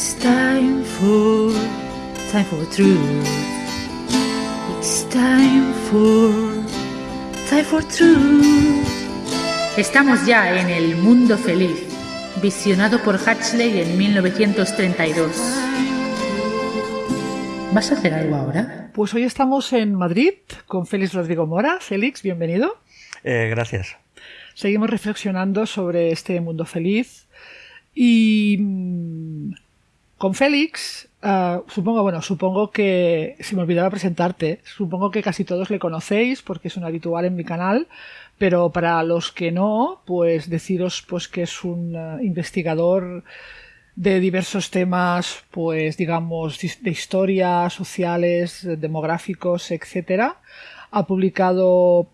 It's time for, time for truth. It's time for, time for truth. Estamos ya en el mundo feliz, visionado por Hatchley en 1932. ¿Vas a hacer algo ahora? Pues hoy estamos en Madrid con Félix Rodrigo Mora. Félix, bienvenido. Eh, gracias. Seguimos reflexionando sobre este mundo feliz y mm, con Félix, ah, supongo, bueno, supongo que, se me olvidaba presentarte, supongo que casi todos le conocéis porque es un habitual en mi canal, pero para los que no, pues deciros pues que es un ah, investigador de diversos temas, pues digamos, de historia, sociales, demográficos, etcétera. Ha publicado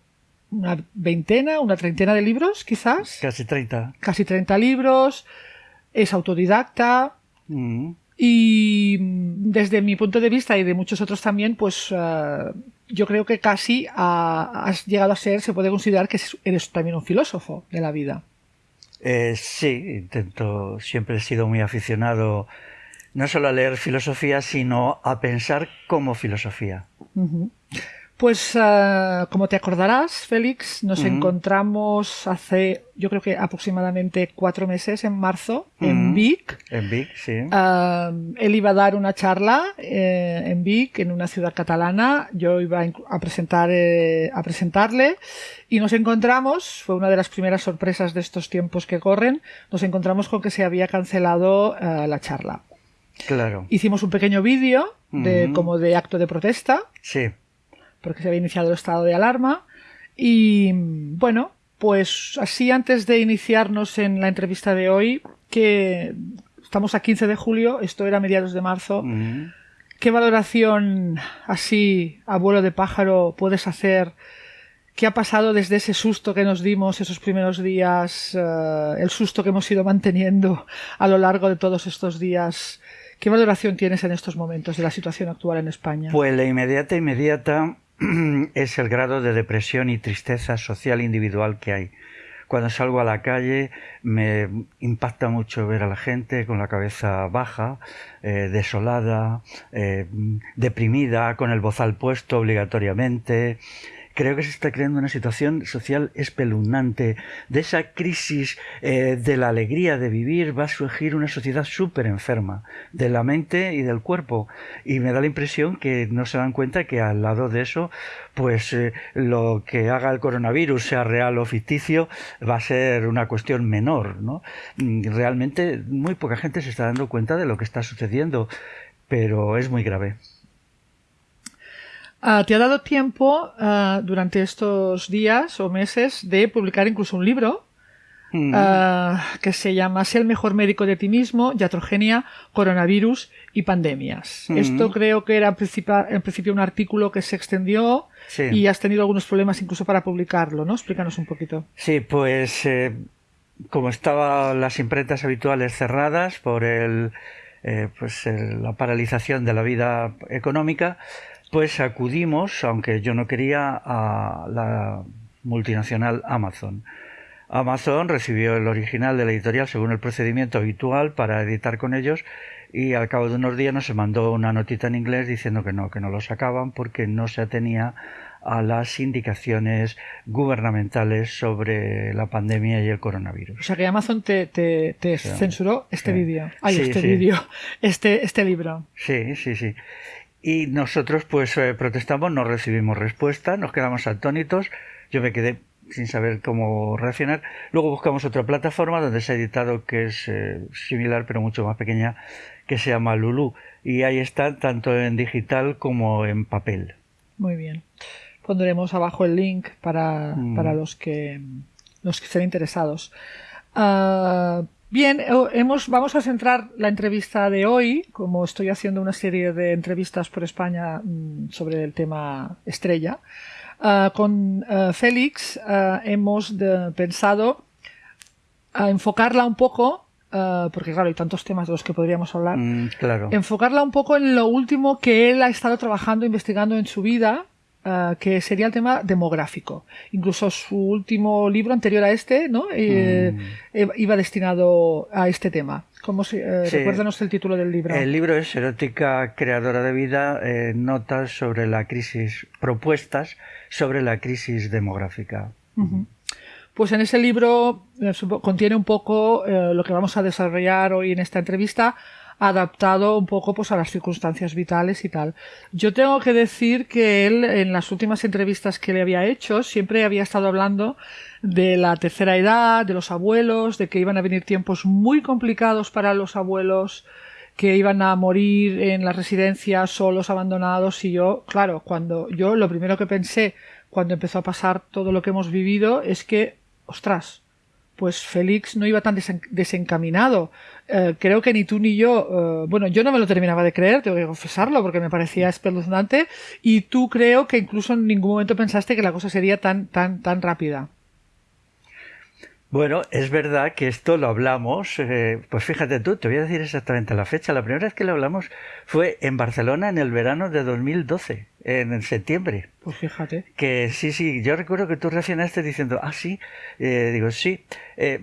una veintena, una treintena de libros, quizás. Casi 30. Casi 30 libros. Es autodidacta. Mm. Y desde mi punto de vista y de muchos otros también, pues uh, yo creo que casi ha- has llegado a ser, se puede considerar que eres también un filósofo de la vida. Eh, sí, intento, siempre he sido muy aficionado no solo a leer filosofía, sino a pensar como filosofía. Pues uh, como te acordarás, Félix, nos encontramos hace, yo creo que aproximadamente cuatro meses, en marzo, en. Vic. En Vic, sí. Ah, él iba a dar una charla eh, en Vic, en una ciudad catalana. Yo iba a presentar, eh, a presentarle y nos encontramos, fue una de las primeras sorpresas de estos tiempos que corren, nos encontramos con que se había cancelado eh, la charla. Claro. Hicimos un pequeño vídeo de, como de acto de protesta, Sí. Porque se había iniciado el estado de alarma. Y bueno, pues así antes de iniciarnos en la entrevista de hoy, que estamos a 15 de julio, esto era mediados de marzo, Mm. ¿qué valoración así, abuelo de pájaro, puedes hacer? ¿Qué ha pasado desde ese susto que nos dimos esos primeros días, eh, el susto que hemos ido manteniendo a lo largo de todos estos días? ¿Qué valoración tienes en estos momentos de la situación actual en España? Pues la inmediata, inmediata es el grado de depresión y tristeza social individual que hay. Cuando salgo a la calle me impacta mucho ver a la gente con la cabeza baja, eh, desolada, eh, deprimida, con el bozal puesto obligatoriamente. Creo que se está creando una situación social espeluznante. De esa crisis eh, de la alegría de vivir va a surgir una sociedad súper enferma, de la mente y del cuerpo. Y me da la impresión que no se dan cuenta que al lado de eso, pues eh, lo que haga el coronavirus, sea real o ficticio, va a ser una cuestión menor, ¿no? Mm, Realmente muy poca gente se está dando cuenta de lo que está sucediendo, pero es muy grave. Ah, ¿Te ha dado tiempo ah, durante estos días o meses de publicar incluso un libro Mm. ah, que se llama Sé el mejor médico de ti mismo, iatrogenia, coronavirus y pandemias? Mm. Esto creo que era en principio, en principio un artículo que se extendió Sí. y has tenido algunos problemas incluso para publicarlo, ¿no? Explícanos un poquito. Sí, pues eh, como estaban las imprentas habituales cerradas por el, eh, pues el- la paralización de la vida económica, pues acudimos, aunque yo no quería, a la multinacional Amazon. Amazon recibió el original de la editorial según el procedimiento habitual para editar con ellos y al cabo de unos días nos mandó una notita en inglés diciendo que no, que no lo sacaban porque no se atenía a las indicaciones gubernamentales sobre la pandemia y el O coronavirus. sea que Amazon te, te- te censuró este Sí. vídeo. Ay, Sí, este sí. vídeo. Este, este libro. Sí, sí, sí. Y nosotros pues eh, protestamos, no recibimos respuesta, nos quedamos atónitos, yo me quedé sin saber cómo reaccionar. Luego buscamos otra plataforma donde se ha editado que es eh, similar pero mucho más pequeña, que se llama Lulu. Y ahí está tanto en digital como en papel. Muy bien. Pondremos abajo el link para, Mm. para los que los que estén interesados. Ah, bien, eh, hemos, vamos a centrar la entrevista de hoy, como estoy haciendo una serie de entrevistas por España mm, sobre el tema estrella. Ah, con ah, Félix ah, hemos de- pensado a enfocarla un poco, porque claro, hay tantos temas de los que podríamos hablar, Mm, claro. enfocarla un poco en lo último que él ha estado trabajando, investigando en su vida, ah, que sería el tema demográfico. Incluso su último libro anterior a este, ¿no? Eh, Mm. eh, iba destinado a este tema. ¿Cómo se, eh, Recuérdanos el título del libro. El libro es Erótica Creadora de Vida, eh, notas sobre la crisis, propuestas sobre la crisis demográfica. Pues en ese libro contiene un poco lo que vamos a desarrollar hoy en esta entrevista, adaptado un poco pues a las circunstancias vitales y tal. Yo tengo que decir que él en las últimas entrevistas que le había hecho siempre había estado hablando de la tercera edad, de los abuelos, de que iban a venir tiempos muy complicados para los abuelos, que iban a morir en las residencias solos, abandonados y yo, claro, cuando yo lo primero que pensé cuando empezó a pasar todo lo que hemos vivido es que, ostras, pues Félix no iba tan desencaminado. Eh, creo que ni tú ni yo, eh, bueno, yo no me lo terminaba de creer, tengo que confesarlo, porque me parecía espeluznante, y tú creo que incluso en ningún momento pensaste que la cosa sería tan, tan, tan rápida. Bueno, es verdad que esto lo hablamos, eh, pues fíjate tú, te voy a decir exactamente la fecha. La primera vez que lo hablamos fue en Barcelona en el verano de 2012, en septiembre. Pues fíjate. Que sí, sí, yo recuerdo que tú reaccionaste diciendo, ah, sí, eh, digo, sí. Eh,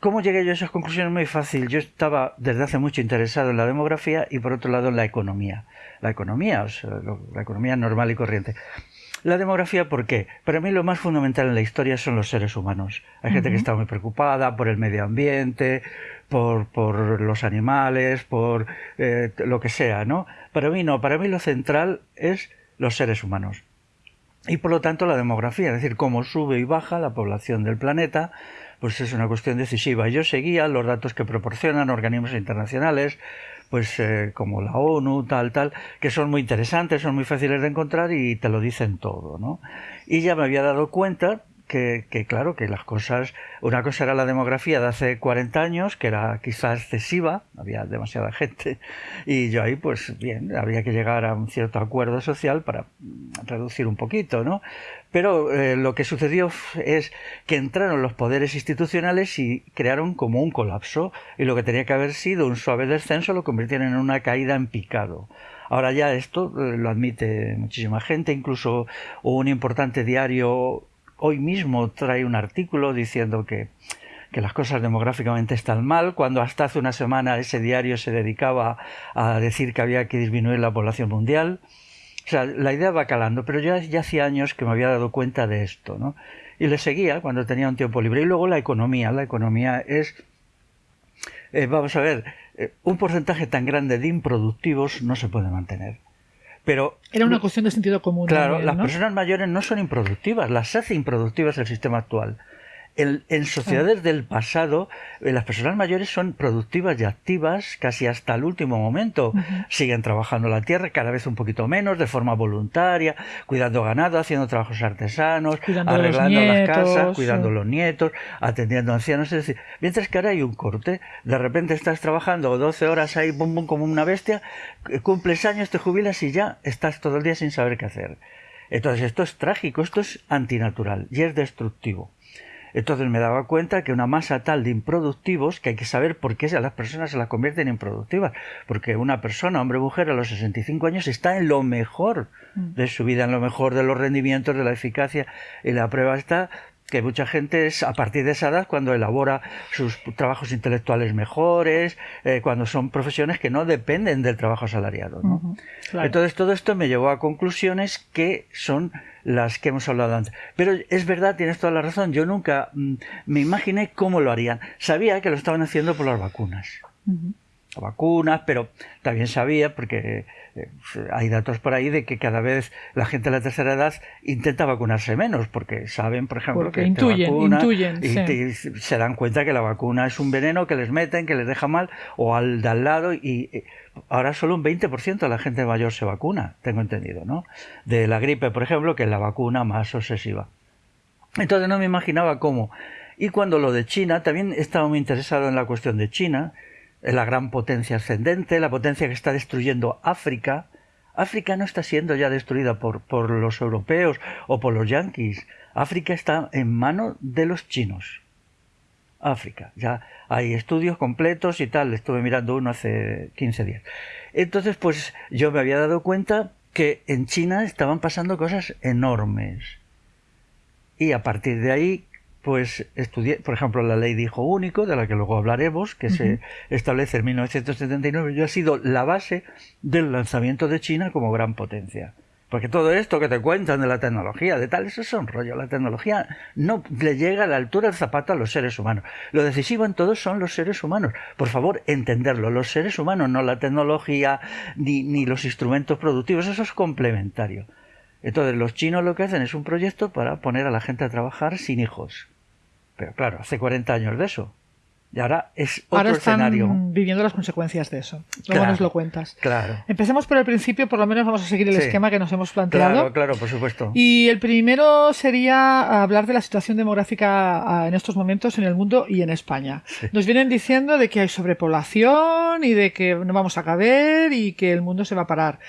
¿Cómo llegué yo a esas conclusiones? Muy fácil. Yo estaba desde hace mucho interesado en la demografía y por otro lado en la economía. La economía, o sea, la economía normal y corriente. La demografía, ¿por qué? Para mí lo más fundamental en la historia son los seres humanos. Hay gente que está muy preocupada por el medio ambiente, por, por los animales, por eh, lo que sea, ¿no? Para mí no, para mí lo central es los seres humanos. Y por lo tanto la demografía, es decir, cómo sube y baja la población del planeta, pues es una cuestión decisiva. Yo seguía los datos que proporcionan organismos internacionales, pues eh, como la ONU, tal, tal, que son muy interesantes, son muy fáciles de encontrar y te lo dicen todo, ¿no? Y ya me había dado cuenta que, que, claro, que las cosas, una cosa era la demografía de hace 40 años, que era quizá excesiva, había demasiada gente, y yo ahí, pues bien, había que llegar a un cierto acuerdo social para reducir un poquito, ¿no? Pero eh, lo que sucedió es que entraron los poderes institucionales y crearon como un colapso, y lo que tenía que haber sido un suave descenso lo convirtieron en una caída en picado. Ahora ya esto eh, lo admite muchísima gente, incluso un importante diario hoy mismo trae un artículo diciendo que, que las cosas demográficamente están mal, cuando hasta hace una semana ese diario se dedicaba a decir que había que disminuir la población mundial. O sea, la idea va calando, pero yo ya hacía años que me había dado cuenta de esto, ¿no? Y le seguía cuando tenía un tiempo libre. Y luego la economía. La economía es, eh, vamos a ver, eh, un porcentaje tan grande de improductivos no se puede mantener. Pero, Era una cuestión de sentido común. Claro, las personas mayores no son improductivas, las hace improductivas el sistema actual en, sociedades del pasado, eh, las personas mayores son productivas y activas casi hasta el último momento. Siguen trabajando la tierra, cada vez un poquito menos, de forma voluntaria, cuidando ganado, haciendo trabajos artesanos, arreglando las casas, cuidando los nietos, atendiendo ancianos. Es decir, mientras que ahora hay un corte, de repente estás trabajando 12 horas ahí, bum, bum, como una bestia, cumples años, te jubilas y ya estás todo el día sin saber qué hacer. Entonces esto es trágico, esto es antinatural y es destructivo. Entonces me daba cuenta que una masa tal de improductivos, que hay que saber por qué a las personas se las convierten en improductivas. Porque una persona, hombre o mujer, a los 65 años está en lo mejor mm. de su vida, en lo mejor de los rendimientos, de la eficacia. Y la prueba está que mucha gente es a partir de esa edad cuando elabora sus trabajos intelectuales mejores, eh, cuando son profesiones que no dependen del trabajo asalariado. ¿no? Entonces todo esto me llevó a conclusiones que son las que hemos hablado antes. Pero es verdad, tienes toda la razón, yo nunca mm, me imaginé cómo lo harían. Sabía que lo estaban haciendo por las vacunas. Vacunas, pero también sabía, porque eh, hay datos por ahí de que cada vez la gente de la tercera edad intenta vacunarse menos, porque saben, por ejemplo, que intuyen, intuyen y, se dan cuenta que la vacuna es un veneno que les meten, que les deja mal, o al de al lado, y ahora solo un 20% de la gente mayor se vacuna, tengo entendido, ¿no? De la gripe, por ejemplo, que es la vacuna más obsesiva. Entonces no me imaginaba cómo. Y cuando lo de China, también estaba muy interesado en la cuestión de China, la gran potencia ascendente, la potencia que está destruyendo África. África no está siendo ya destruida por, por los europeos o por los yanquis. África está en manos de los chinos. África. Ya hay estudios completos y tal. Estuve mirando uno hace 15 días. Entonces, pues yo me había dado cuenta que en China estaban pasando cosas enormes. Y a partir de ahí pues estudié, por ejemplo, la ley de hijo único, de la que luego hablaremos, que se establece en 1979, y ha sido la base del lanzamiento de China como gran potencia. Porque todo esto que te cuentan de la tecnología, de tal, eso es un rollo. La tecnología no le llega a la altura del zapato a los seres humanos. Lo decisivo en todo son los seres humanos. Por favor, entenderlo. Los seres humanos, no la tecnología ni, ni los instrumentos productivos. Eso es complementario. Entonces, los chinos lo que hacen es un proyecto para poner a la gente a trabajar sin hijos. Pero claro, hace 40 años de eso. Y ahora es otro Ahora están escenario. viviendo las consecuencias de eso. Luego Claro. nos lo cuentas. Claro. Empecemos por el principio, por lo menos vamos a seguir el Sí. esquema que nos hemos planteado. Claro, claro, por supuesto. Y el primero sería hablar de la situación demográfica ah, en estos momentos en el mundo y en España. Nos vienen diciendo de que hay sobrepoblación y de que no vamos a caber y que el mundo se va a parar.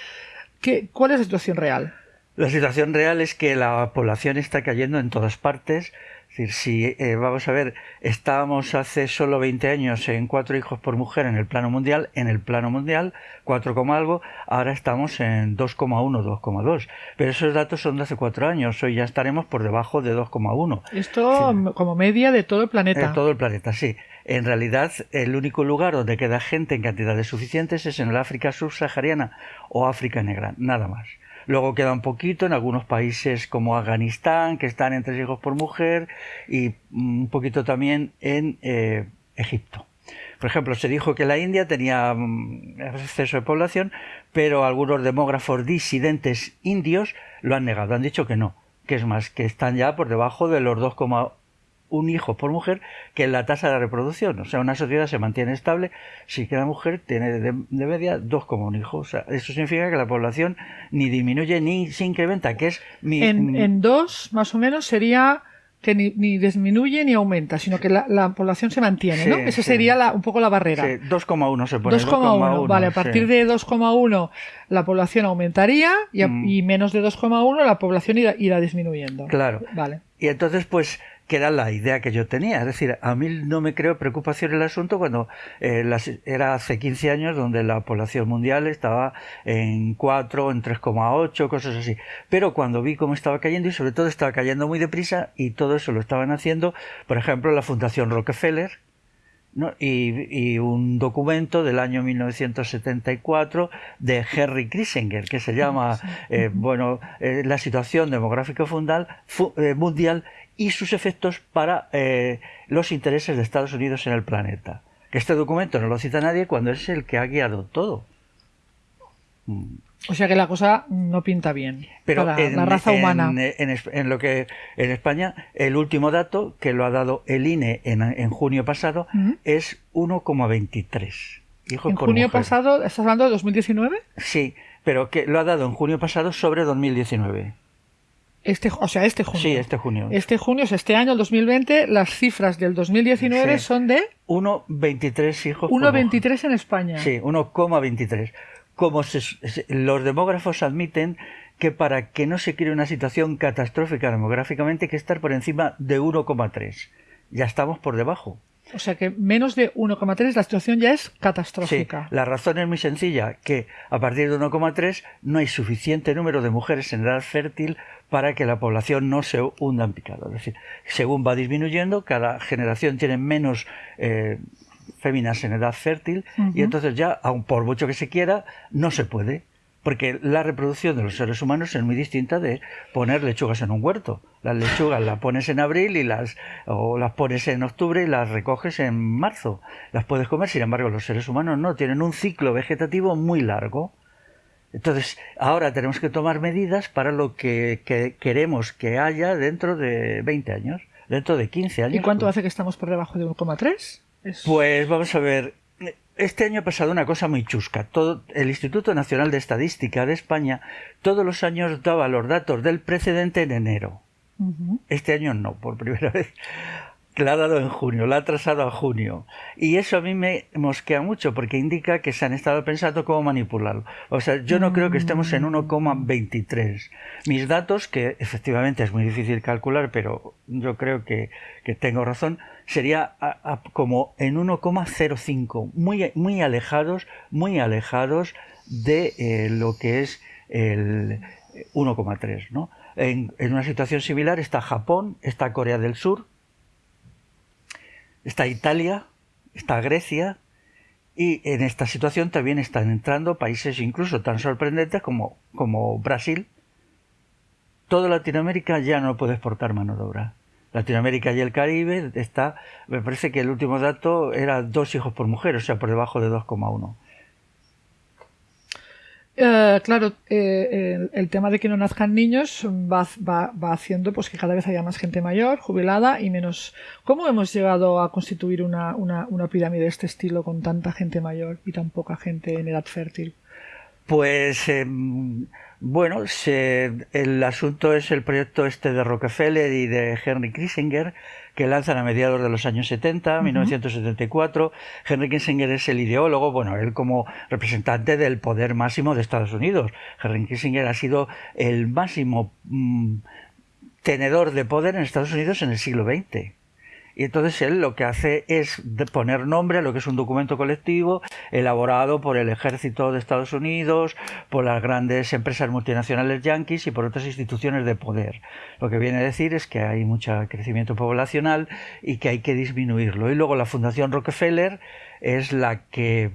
¿Qué, ¿Cuál es la situación real? La situación real es que la población está cayendo en todas partes. Es decir, si eh, vamos a ver, estábamos hace solo 20 años en cuatro hijos por mujer en el plano mundial, en el plano mundial, 4, coma algo, ahora estamos en 2,1, 2,2. Pero esos datos son de hace cuatro años, hoy ya estaremos por debajo de 2,1. Esto m- como media de todo el planeta. En todo el planeta, sí. En realidad, el único lugar donde queda gente en cantidades suficientes es en el África subsahariana o África negra, nada más. Luego queda un poquito en algunos países como Afganistán, que están en tres hijos por mujer, y mm, un poquito también en eh, Egipto. Por ejemplo, se dijo que la India tenía mm, exceso de población, pero algunos demógrafos disidentes indios lo han negado, han dicho que no, que es más, que están ya por debajo de los 2,1 hijos por mujer, que la tasa de reproducción. O sea, una sociedad se mantiene estable si cada mujer tiene de, de media 2,1 hijos. O sea, eso significa que la población ni disminuye ni se incrementa, que es mi... En, mi- en dos, más o menos, sería que ni, ni disminuye ni aumenta, sino que la, la población se mantiene, Sí, ¿no? Esa sí. sería la- un poco la barrera. sí, 2,1 se pone. 2,1, vale, a partir de 2,1 la población aumentaría y, a- Mm. y menos de 2,1 la población irá, irá disminuyendo. Claro. Vale. Y entonces, pues, que era la idea que yo tenía. Es decir, a mí no me creo preocupación el asunto cuando eh, las- era hace 15 años donde la población mundial estaba en 4, en 3,8, cosas así. Pero cuando vi cómo estaba cayendo y sobre todo estaba cayendo muy deprisa y todo eso lo estaban haciendo, por ejemplo, la Fundación Rockefeller, ¿no? y, y un documento del año 1974 de Henry Kissinger que se llama eh, bueno eh, la situación demográfica fundal- fu- eh, mundial y sus efectos para eh, los intereses de Estados Unidos en el planeta. Que este documento no lo cita nadie cuando es el que ha guiado todo. O sea que la cosa no pinta bien Pero para en, la raza humana. En, lo que en España el último dato que lo ha dado el INE en, en junio pasado Ujú. es 1,23 hijos En junio mujer. pasado, ¿estás hablando de 2019? Sí, pero que lo ha dado en junio pasado sobre 2019. Este, o sea, este junio. Sí, este junio. Este junio, o sea, este año, el 2020, las cifras del 2019 Sí. son de 1,23 hijos por mujer. 1,23 en España. Sí, 1,23. Como se- se- los demógrafos admiten que para que no se cree una situación catastrófica demográficamente hay que estar por encima de 1,3. Ya estamos por debajo. O sea que menos de 1,3 la situación ya es Sí, catastrófica. la razón es muy sencilla, que a partir de 1,3 no hay suficiente número de mujeres en edad fértil para que la población no se hunda en picado. Es decir, según va disminuyendo, cada generación tiene menos eh, féminas en edad fértil y entonces ya, aun por mucho que se quiera, no se puede. Porque la reproducción de los seres humanos es muy distinta de poner lechugas en un huerto. Las lechugas las pones en abril y las o las pones en octubre y las recoges en marzo. Las puedes comer, sin embargo, los seres humanos no tienen un ciclo vegetativo muy largo. Entonces, ahora tenemos que tomar medidas para lo que, que queremos que haya dentro de 20 años, dentro de 15 años. ¿Y cuánto hace que estamos por debajo de 1,3? Es- Pues vamos a ver. Este año ha pasado una cosa muy chusca. Todo, el Instituto Nacional de Estadística de España todos los años daba los datos del precedente en enero. Este año no, por primera vez. La ha dado en junio, la ha atrasado a junio. Y eso a mí me mosquea mucho porque indica que se han estado pensando cómo manipularlo. O sea, yo no creo que estemos en 1,23. Mis datos, que efectivamente es muy difícil calcular, pero yo creo que, que tengo razón, sería a- a- como en 1,05, muy, muy alejados, muy alejados de eh, lo que es el 1,3, ¿no? En, en una situación similar está Japón, está Corea del Sur, está Italia, está Grecia, y en esta situación también están entrando países incluso tan sorprendentes como, como Brasil. Toda Latinoamérica ya no puede exportar mano de obra. Latinoamérica y el Caribe está, me parece que el último dato era dos hijos por mujer, o sea, por debajo de 2,1. Eh, claro, eh, el, tema de que no nazcan niños va, haciendo pues que cada vez haya más gente mayor, jubilada y menos. ¿Cómo hemos llegado a constituir una pirámide de este estilo con tanta gente mayor y tan poca gente en edad fértil? Pues em, bueno, el asunto es el proyecto este de Rockefeller y de Henry Kissinger que lanzan a mediados de los años 70, 1974. Henry Kissinger es el ideólogo, bueno, él como representante del poder máximo de Estados Unidos. Henry Kissinger ha sido el máximo mm, tenedor de poder en Estados Unidos en el siglo XX. Y entonces él lo que hace es poner nombre a lo que es un documento colectivo elaborado por el ejército de Estados Unidos, por las grandes empresas multinacionales yanquis y por otras instituciones de poder. Lo que viene a decir es que hay mucho crecimiento poblacional y que hay que disminuirlo. Y luego la Fundación Rockefeller es la que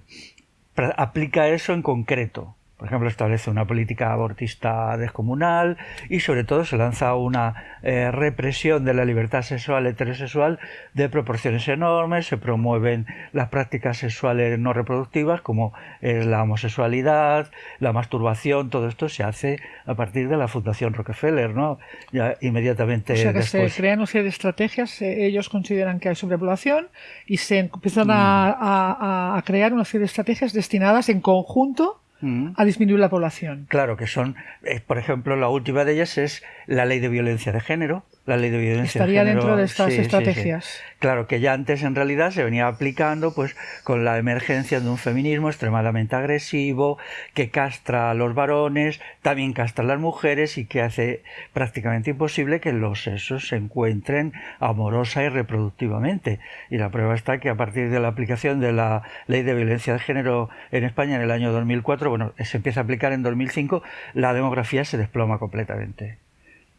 aplica eso en concreto. Por ejemplo, establece una política abortista descomunal y sobre todo se lanza una eh, represión de la libertad sexual heterosexual de proporciones enormes, se promueven las prácticas sexuales no reproductivas como es la homosexualidad, la masturbación, todo esto se hace a partir de la Fundación Rockefeller, ¿no? Ya inmediatamente o sea que se crean una serie de estrategias, eh, ellos consideran que hay sobrepoblación y se empiezan a, a crear una serie de estrategias destinadas en conjunto Mm. a disminuir la población. Claro, que son, eh, por ejemplo, la última de ellas es la ley de violencia de género, la ley de violencia Estaría de dentro de estas estrategias. Claro, que ya antes en realidad se venía aplicando pues con la emergencia de un feminismo extremadamente agresivo, que castra a los varones, también castra a las mujeres y que hace prácticamente imposible que los sexos se encuentren amorosa y reproductivamente. Y la prueba está que a partir de la aplicación de la ley de violencia de género en España en el año 2004, bueno, se empieza a aplicar en 2005, la demografía se desploma completamente.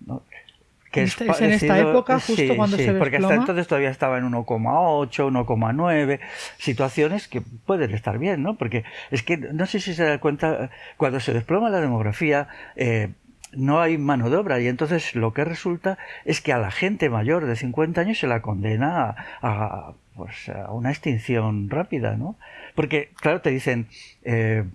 ¿no? Que es, en esta época, justo cuando se desploma. Porque hasta entonces todavía estaba en 1,8, 1,9, situaciones que pueden estar bien, ¿no? Porque es que no sé si se da cuenta, cuando se desploma la demografía, eh, no hay mano de obra y entonces lo que resulta es que a la gente mayor de 50 años se la condena a, pues, a una extinción rápida, ¿no? Porque, claro, te dicen, eh,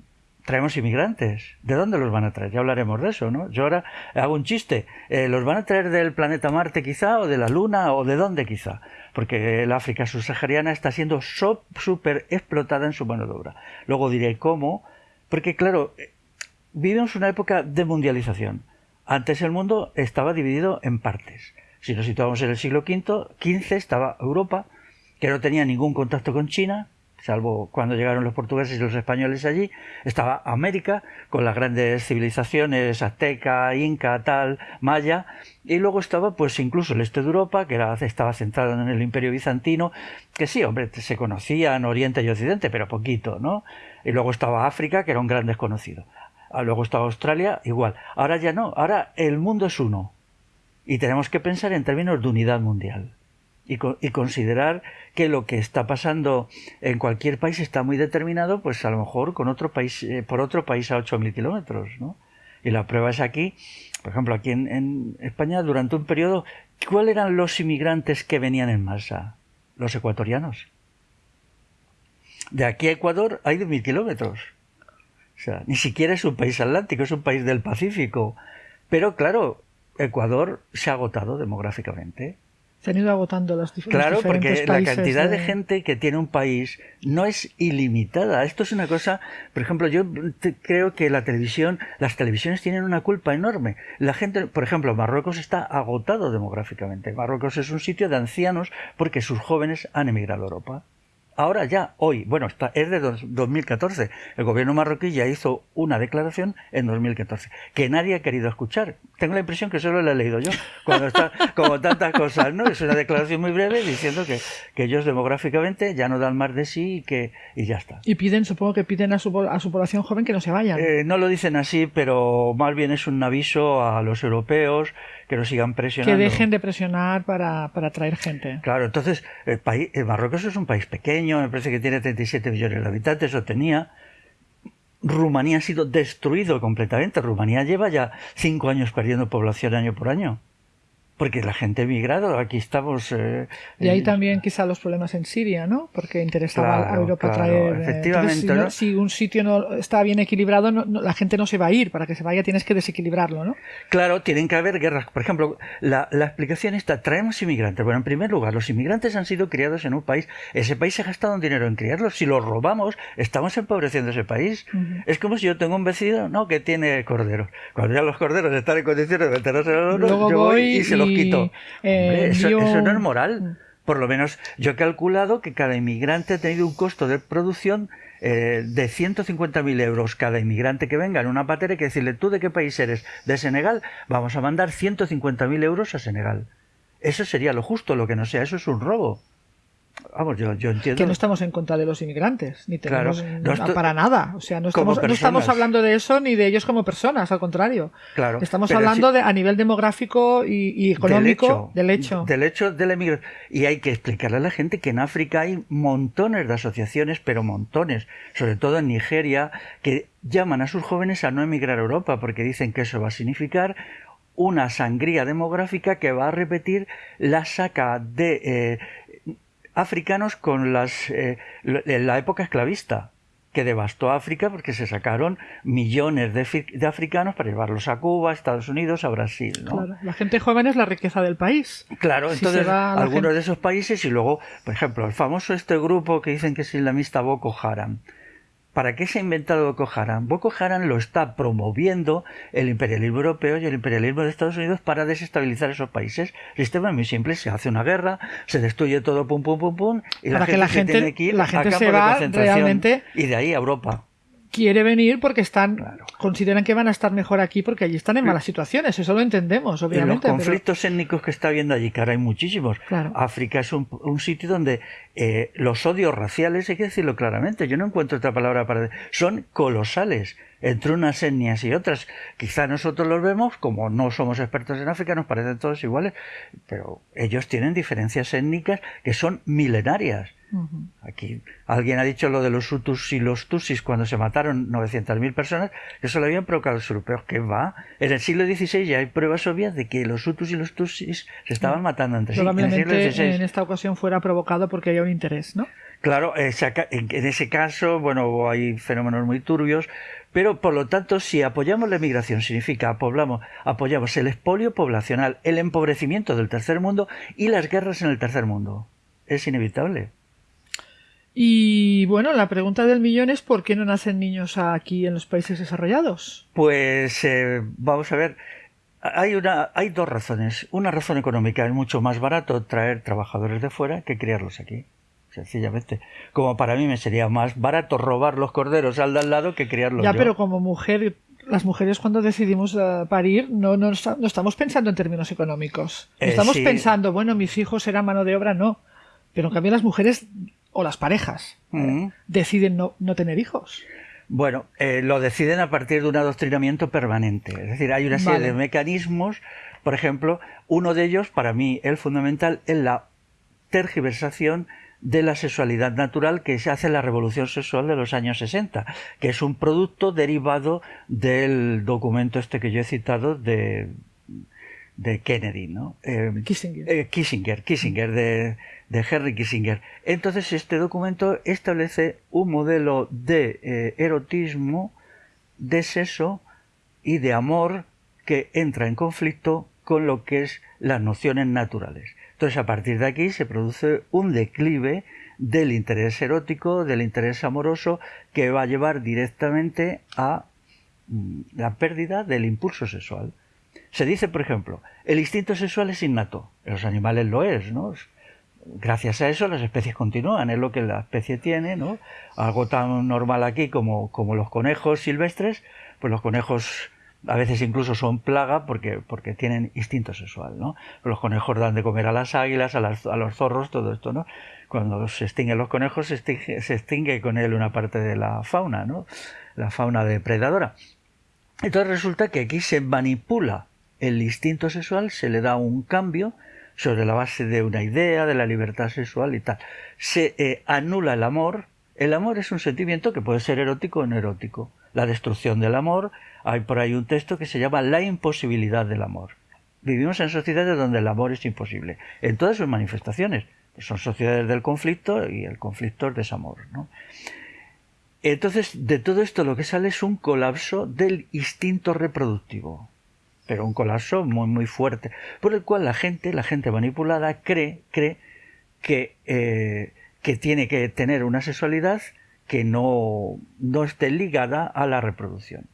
traemos inmigrantes. ¿De dónde los van a traer? Ya hablaremos de eso, ¿no? Yo ahora hago un chiste. Eh, ¿Los van a traer del planeta Marte quizá, o de la Luna, o de dónde quizá? Porque el África subsahariana está siendo súper explotada en su mano de obra. Luego diré cómo, porque claro, vivimos una época de mundialización. Antes el mundo estaba dividido en partes. Si nos situamos en el siglo V, XV estaba Europa, que no tenía ningún contacto con China, salvo cuando llegaron los portugueses y los españoles allí, estaba América con las grandes civilizaciones azteca, inca, tal, maya, y luego estaba pues incluso el este de Europa, que era, estaba centrado en el imperio bizantino, que sí, hombre, se conocían Oriente y Occidente, pero poquito, ¿no? Y luego estaba África, que era un gran desconocido. Ah, luego estaba Australia, igual. Ahora ya no, ahora el mundo es uno. Y tenemos que pensar en términos de unidad mundial y, y, considerar que lo que está pasando en cualquier país está muy determinado, pues a lo mejor con otro país, eh, por otro país a 8.000 kilómetros, ¿no? Y la prueba es aquí, por ejemplo, aquí en, en, España, durante un periodo, ¿cuáles eran los inmigrantes que venían en masa? Los ecuatorianos. De aquí a Ecuador hay 2.000 kilómetros. O sea, ni siquiera es un país atlántico, es un país del Pacífico. Pero claro, Ecuador se ha agotado demográficamente se han ido agotando las Claro, porque la cantidad de... gente que tiene un país no es ilimitada. Esto es una cosa, por ejemplo, yo creo que la televisión, las televisiones tienen una culpa enorme. La gente, por ejemplo, Marruecos está agotado demográficamente. Marruecos es un sitio de ancianos porque sus jóvenes han emigrado a Europa ahora ya, hoy, bueno, está, es de 2014. El gobierno marroquí ya hizo una declaración en 2014 que nadie ha querido escuchar. Tengo la impresión que solo la he leído yo, cuando está, como tantas cosas, ¿no? Es una declaración muy breve diciendo que, que ellos demográficamente ya no dan más de sí y que y ya está. Y piden, supongo que piden a su, a su población joven que no se vayan. Eh, no lo dicen así, pero más bien es un aviso a los europeos que no sigan presionando. Que dejen de presionar para, para atraer gente. Claro, entonces, el país, el Marruecos es un país pequeño, me parece que tiene 37 millones de habitantes, o tenía. Rumanía ha sido destruido completamente. Rumanía lleva ya cinco años perdiendo población año por año porque la gente ha emigrado, aquí estamos... Eh, y ahí también quizá los problemas en Siria, ¿no? Porque interesaba a Europa traer... Eh, efectivamente, si, si, un sitio no está bien equilibrado, la gente no se va a ir, para que se vaya tienes que desequilibrarlo, ¿no? Claro, tienen que haber guerras. Por ejemplo, la, la explicación está, traemos inmigrantes. Bueno, en primer lugar, los inmigrantes han sido criados en un país, ese país se ha gastado un dinero en criarlos, si los robamos, estamos empobreciendo ese país. Es como si yo tengo un vecino, ¿no?, que tiene corderos. Cuando ya los corderos están en condiciones de los yo voy y se los quito. Eh, eso, no es moral. Por lo menos yo he calculado que cada inmigrante ha tenido un costo de producción eh, de 150.000 euros cada inmigrante que venga en una patera y que decirle, ¿tú de qué país eres? ¿De Senegal? Vamos a mandar 150.000 euros a Senegal. Eso sería lo justo, lo que no sea, eso es un robo. Vamos, yo, yo, entiendo. Que no estamos en contra de los inmigrantes, ni tenemos para nada. O sea, no estamos, no estamos, hablando de eso ni de ellos como personas, al contrario. Claro. Estamos hablando de, a nivel demográfico y, económico del hecho. Del hecho de la inmigración. Y hay que explicarle a la gente que en África hay montones de asociaciones, pero montones, sobre todo en Nigeria, que llaman a sus jóvenes a no emigrar a Europa porque dicen que eso va a significar una sangría demográfica que va a repetir la saca de eh, africanos con las, eh, la época esclavista, que devastó África porque se sacaron millones de, africanos para llevarlos a Cuba, a Estados Unidos, a Brasil. Claro, la gente joven es la riqueza del país. Claro, entonces algunos de esos países y luego, por ejemplo, el famoso este grupo que dicen que es islamista Boko Haram ¿Para qué se ha inventado Boko Haram? Boko Haram lo está promoviendo el imperialismo europeo y el imperialismo de Estados Unidos para desestabilizar esos países. El sistema es muy simple, se hace una guerra, se destruye todo, pum, pum, pum, pum, y la gente, la gente se tiene que ir la gente a se va realmente y de ahí a Europa quiere venir porque están consideran que van a estar mejor aquí porque allí están en malas situaciones eso lo entendemos obviamente los conflictos étnicos que está habiendo allí que ahora hay muchísimos. África es un, sitio donde eh, los odios raciales hay que decirlo claramente yo no encuentro otra palabra para son colosales entre unas etnias y otras. Quizá nosotros los vemos como no somos expertos en África nos parecen todos iguales pero ellos tienen diferencias étnicas que son milenarias Aquí alguien ha dicho lo de los Hutus y los Tusis cuando se mataron 900.000 personas, que eso lo habían provocado los europeos. que va? En el siglo XVI ya hay pruebas obvias de que los Hutus y los Tusis se estaban matando entre sí. En, en esta ocasión fuera provocado porque había un interés, ¿no? Claro, en ese caso, bueno, hay fenómenos muy turbios, pero por lo tanto, si apoyamos la emigración, significa apoyamos, apoyamos el expolio poblacional, el empobrecimiento del tercer mundo y las guerras en el tercer mundo. Es inevitable. Y bueno, la pregunta del millón es ¿por qué no nacen niños aquí en los países desarrollados? Pues eh, vamos a ver, hay, una, hay dos razones. Una razón económica, es mucho más barato traer trabajadores de fuera que criarlos aquí. Sencillamente. Como para mí me sería más barato robar los corderos al de al lado que criarlos Ya, pero como mujer, las mujeres cuando decidimos eh, parir no, no, estamos pensando en términos económicos. Eh, estamos pensando, bueno, mis hijos serán mano de obra, no. Pero en cambio las mujeres o las parejas mm. deciden no, tener hijos. Bueno, eh, lo deciden a partir de un adoctrinamiento permanente. Es decir, hay una serie de mecanismos. Por ejemplo, uno de ellos, para mí, el fundamental, es la tergiversación de la sexualidad natural que se hace en la revolución sexual de los años 60, que es un producto derivado del documento este que yo he citado de, de Kennedy, ¿no? Eh, Kissinger. Eh, Kissinger, Kissinger, de, de Henry Kissinger. Entonces este documento establece un modelo de eh, erotismo, de sexo y de amor que entra en conflicto con lo que es las nociones naturales. Entonces a partir de aquí se produce un declive del interés erótico, del interés amoroso, que va a llevar directamente a mm, la pérdida del impulso sexual. Se dice, por ejemplo, el instinto sexual es innato. En los animales lo es, ¿no? Gracias a eso las especies continúan, es lo que la especie tiene, ¿no? Algo tan normal aquí como, como los conejos silvestres, pues los conejos a veces incluso son plaga porque, porque tienen instinto sexual, ¿no? Los conejos dan de comer a las águilas, a, a los zorros, todo esto, ¿no? Cuando se extinguen los conejos se extingue, se extingue con él una parte de la fauna, ¿no? La fauna depredadora. Entonces resulta que aquí se manipula el instinto sexual, se le da un cambio sobre la base de una idea, de la libertad sexual y tal. Se eh, anula el amor. El amor es un sentimiento que puede ser erótico o no erótico. La destrucción del amor, hay por ahí un texto que se llama La imposibilidad del amor. Vivimos en sociedades donde el amor es imposible, en todas sus manifestaciones. son sociedades del conflicto y el conflicto es desamor. Entonces, de todo esto lo que sale es un colapso del instinto reproductivo pero un colapso muy muy fuerte, por el cual la gente, la gente manipulada, cree, cree que, eh, que tiene que tener una sexualidad que no, no esté ligada a la reproducción.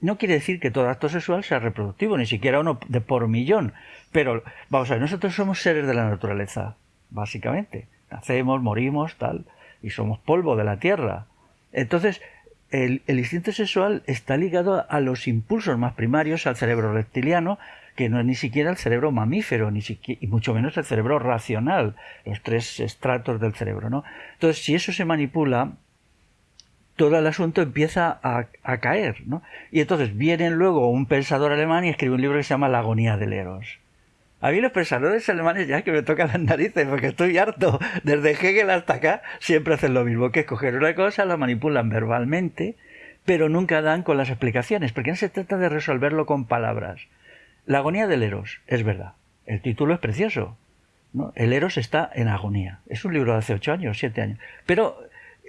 No quiere decir que todo acto sexual sea reproductivo, ni siquiera uno de por millón. Pero, vamos a ver, nosotros somos seres de la naturaleza, básicamente. Nacemos, morimos, tal, y somos polvo de la tierra. Entonces, el, instinto sexual está ligado a los impulsos más primarios, al cerebro reptiliano, que no es ni siquiera el cerebro mamífero, ni siquiera, y mucho menos el cerebro racional, los tres estratos del cerebro, ¿no? Entonces, si eso se manipula, todo el asunto empieza a, caer, ¿no? Y entonces viene luego un pensador alemán y escribe un libro que se llama La agonía del Eros. A mí los pensadores alemanes ya que me tocan las narices porque estoy harto. Desde Hegel hasta acá siempre hacen lo mismo, que es coger una cosa, la manipulan verbalmente, pero nunca dan con las explicaciones, porque no se trata de resolverlo con palabras. La agonía del Eros, es verdad. El título es precioso. ¿no? El Eros está en agonía. Es un libro de hace ocho años, siete años. Pero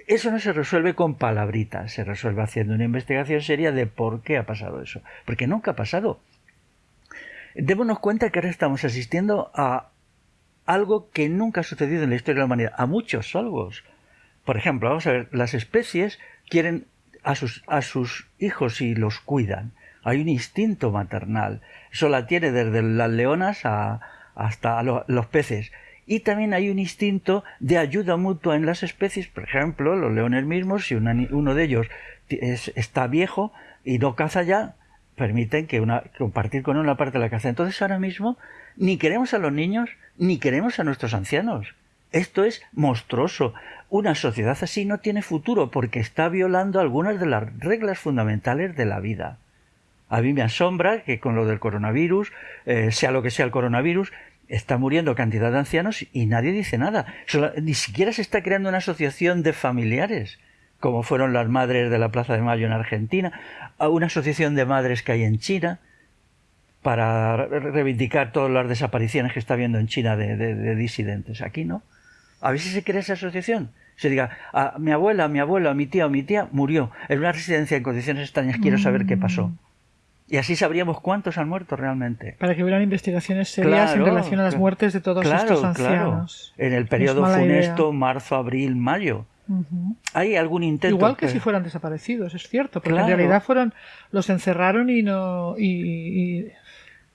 eso no se resuelve con palabritas, se resuelve haciendo una investigación seria de por qué ha pasado eso. Porque nunca ha pasado. Démonos cuenta que ahora estamos asistiendo a algo que nunca ha sucedido en la historia de la humanidad, a muchos salvos. Por ejemplo, vamos a ver, las especies quieren a sus, a sus hijos y los cuidan. Hay un instinto maternal. Eso la tiene desde las leonas hasta los peces. Y también hay un instinto de ayuda mutua en las especies. Por ejemplo, los leones mismos, si uno de ellos está viejo y no caza ya, permiten que una, compartir con una parte de la caza. Entonces ahora mismo ni queremos a los niños ni queremos a nuestros ancianos. Esto es monstruoso. Una sociedad así no tiene futuro porque está violando algunas de las reglas fundamentales de la vida. A mí me asombra que con lo del coronavirus, eh, sea lo que sea el coronavirus, está muriendo cantidad de ancianos y nadie dice nada. ni siquiera se está creando una asociación de familiares como fueron las madres de la Plaza de Mayo en Argentina, a una asociación de madres que hay en China, para reivindicar todas las desapariciones que está habiendo en China de, disidentes. Aquí no. A ver si se crea esa asociación. Se diga, a mi abuela, a mi abuelo, a mi tía o mi tía murió en una residencia en condiciones extrañas, quiero saber qué pasó. Mm. Y así sabríamos cuántos han muerto realmente. Para que hubieran investigaciones serias en relación a las muertes de todos estos ancianos. En el periodo funesto, marzo, abril, mayo. ¿Hay algún intento? Igual que, si fueran desaparecidos, es cierto, porque en realidad fueron, los encerraron y no. Y,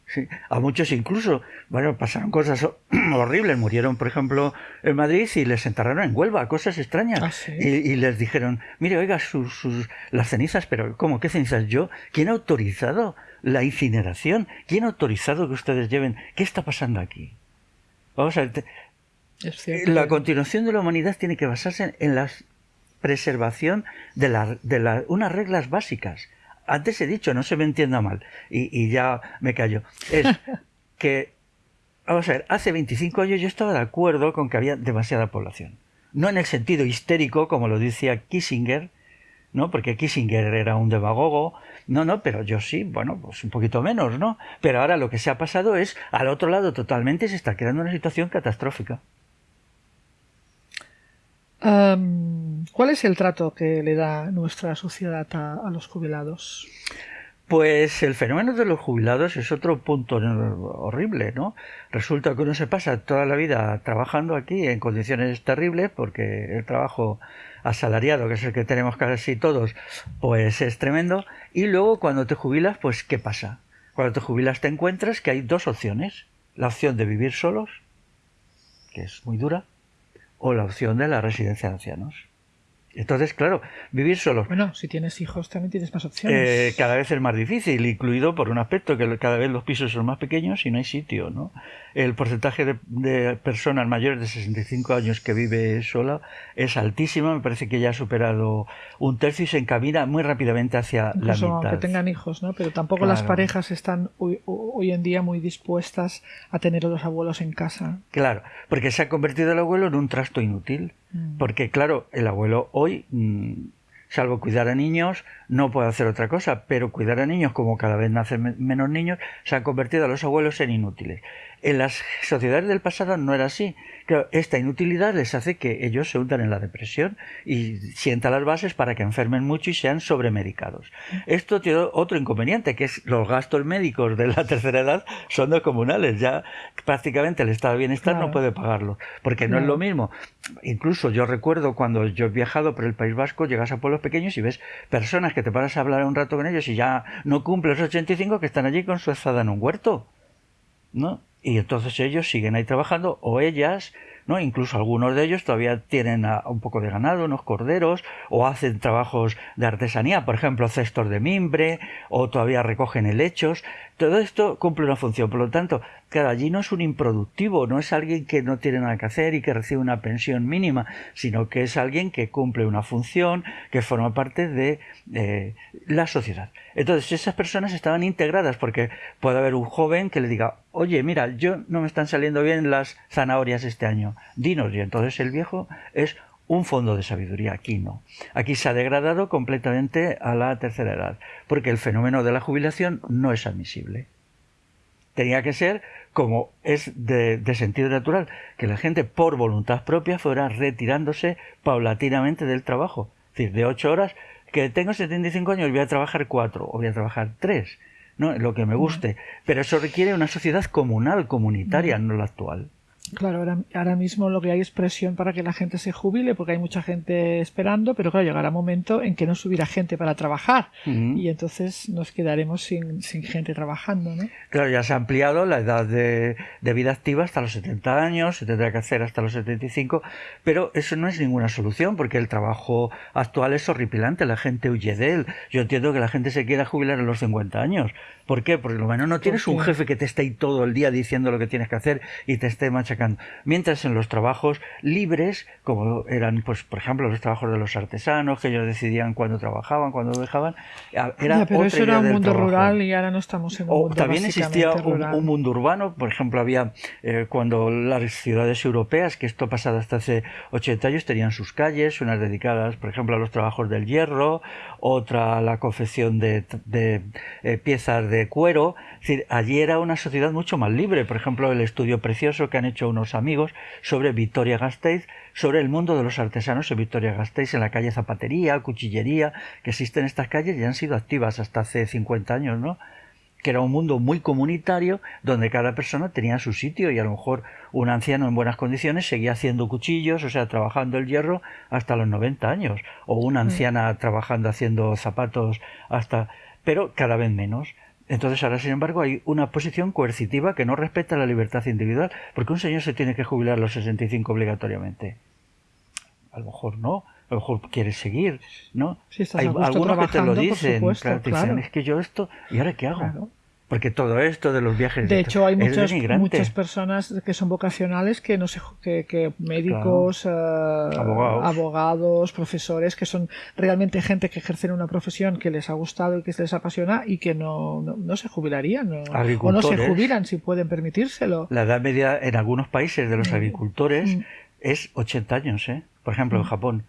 Sí, a muchos incluso, bueno, pasaron cosas horribles. Murieron, por ejemplo, en Madrid y les enterraron en Huelva, cosas extrañas. Ah, y, les dijeron, mire, oiga, sus, sus, las cenizas, pero ¿cómo? ¿Qué cenizas? ¿Yo? ¿Quién ha autorizado la incineración? ¿Quién ha autorizado que ustedes lleven? ¿Qué está pasando aquí? Vamos a ver, la continuación de la humanidad tiene que basarse en la preservación de, la, de unas reglas básicas. Antes he dicho, no se me entienda mal, y, ya me callo, es que, vamos a ver, hace 25 años yo estaba de acuerdo con que había demasiada población. No en el sentido histérico, como lo decía Kissinger, ¿no? Porque Kissinger era un demagogo. No, no, pero yo sí, bueno, pues un poquito menos, ¿no? Pero ahora lo que se ha pasado es, al otro lado totalmente, se está creando una situación catastrófica. ¿Cuál es el trato que le da nuestra sociedad a, los jubilados? Pues el fenómeno de los jubilados es otro punto horrible, ¿no? Resulta que uno se pasa toda la vida trabajando aquí en condiciones terribles porque el trabajo asalariado, que es el que tenemos casi todos, pues es tremendo. Y luego cuando te jubilas, pues ¿qué pasa? Cuando te jubilas te encuentras que hay dos opciones. La opción de vivir solos que es muy dura, o la opción de la residencia de ancianos. Entonces, claro, vivir solo. Bueno, si tienes hijos también tienes más opciones. Eh, cada vez es más difícil, incluido por un aspecto que cada vez los pisos son más pequeños y no hay sitio, ¿no? El porcentaje de, personas mayores de 65 años que vive sola es altísimo, me parece que ya ha superado un tercio y se encamina muy rápidamente hacia la mitad. que tengan hijos, ¿no? Pero tampoco las parejas están hoy, hoy, en día muy dispuestas a tener a los abuelos en casa. Claro, porque se ha convertido el abuelo en un trasto inútil. Mm. Porque, claro, el abuelo hoy, mm, salvo cuidar a niños, no puede hacer otra cosa, pero cuidar a niños, como cada vez nacen menos niños, se han convertido a los abuelos en inútiles. En las sociedades del pasado no era así. esta inutilidad les hace que ellos se hundan en la depresión y sientan las bases para que enfermen mucho y sean sobremedicados. Esto tiene otro inconveniente, que es los gastos médicos de la tercera edad son comunales. Ya prácticamente el estado de bienestar no puede pagarlo, porque no es lo mismo. Incluso yo recuerdo cuando yo he viajado por el País Vasco, llegas a pueblos pequeños y ves personas que te paras a hablar un rato con ellos y ya no cumples los 85 que están allí con su azada en un huerto. ¿No? y entonces ellos siguen ahí trabajando o ellas ¿no? Incluso algunos de ellos todavía tienen un poco de ganado, unos corderos, o hacen trabajos de artesanía, por ejemplo, cestos de mimbre, o todavía recogen helechos. Todo esto cumple una función. Por lo tanto, claro, allí no es un improductivo, no es alguien que no tiene nada que hacer y que recibe una pensión mínima, sino que es alguien que cumple una función, que forma parte de la sociedad. Entonces, esas personas estaban integradas porque puede haber un joven que le diga, oye, mira, yo no me están saliendo bien las zanahorias este año, dinos. Y entonces el viejo es un fondo de sabiduría. Aquí no. Aquí se ha degradado completamente a la tercera edad, porque el fenómeno de la jubilación no es admisible. Tenía que ser como es de, de, sentido natural, que la gente por voluntad propia fuera retirándose paulatinamente del trabajo. Es decir, de ocho horas, que tengo 75 años, voy a trabajar cuatro o voy a trabajar tres. ¿no? lo que me guste. Pero eso requiere una sociedad comunal, comunitaria, no la actual. Claro, ahora, ahora, mismo lo que hay es presión para que la gente se jubile, porque hay mucha gente esperando, pero claro, llegará un momento en que no subirá gente para trabajar y entonces nos quedaremos sin, sin, gente trabajando, ¿no? Claro, ya se ha ampliado la edad de, de, vida activa hasta los 70 años, se tendrá que hacer hasta los 75, pero eso no es ninguna solución, porque el trabajo actual es horripilante, la gente huye de él. Yo entiendo que la gente se quiera jubilar a los 50 años. ¿Por qué? Porque lo menos no tienes un jefe que te esté ahí todo el día diciendo lo que tienes que hacer y te esté machacando Mientras en los trabajos libres, como eran, pues, por ejemplo, los trabajos de los artesanos, que ellos decidían cuándo trabajaban, cuándo dejaban, era pero eso era un mundo rural y ahora no estamos en un mundo También existía un, mundo urbano, por ejemplo, había eh, cuando las ciudades europeas, que esto pasado hasta hace 80 años, tenían sus calles, unas dedicadas, por ejemplo, a los trabajos del hierro, otra la confección de, eh, piezas de cuero. Es decir, allí era una sociedad mucho más libre. Por ejemplo, el estudio precioso que han hecho unos amigos sobre Victoria Gasteiz, sobre el mundo de los artesanos en Victoria Gasteiz, en la calle Zapatería, Cuchillería, que existen estas calles y han sido activas hasta hace 50 años, ¿no? Que era un mundo muy comunitario donde cada persona tenía su sitio y a lo mejor un anciano en buenas condiciones seguía haciendo cuchillos, o sea, trabajando el hierro hasta los 90 años, o una mm. anciana trabajando haciendo zapatos hasta pero cada vez menos. Entonces ahora, sin embargo, hay una posición coercitiva que no respeta la libertad individual, porque un señor se tiene que jubilar a los 65 obligatoriamente. A lo mejor no, a lo mejor quiere seguir, ¿no? hay algunos que te lo dicen, dicen, es que yo esto, ¿y ahora qué hago? Porque todo esto de los viajes. De hecho, hay muchas, muchas personas que son vocacionales que no sé, que, médicos, eh, abogados. profesores, que son realmente gente que ejercen una profesión que les ha gustado y que les apasiona y que no, no, se jubilarían. o no se jubilan si pueden permitírselo. La edad media en algunos países de los mm. agricultores mm. es 80 años, ¿eh? Por ejemplo, en mm. Japón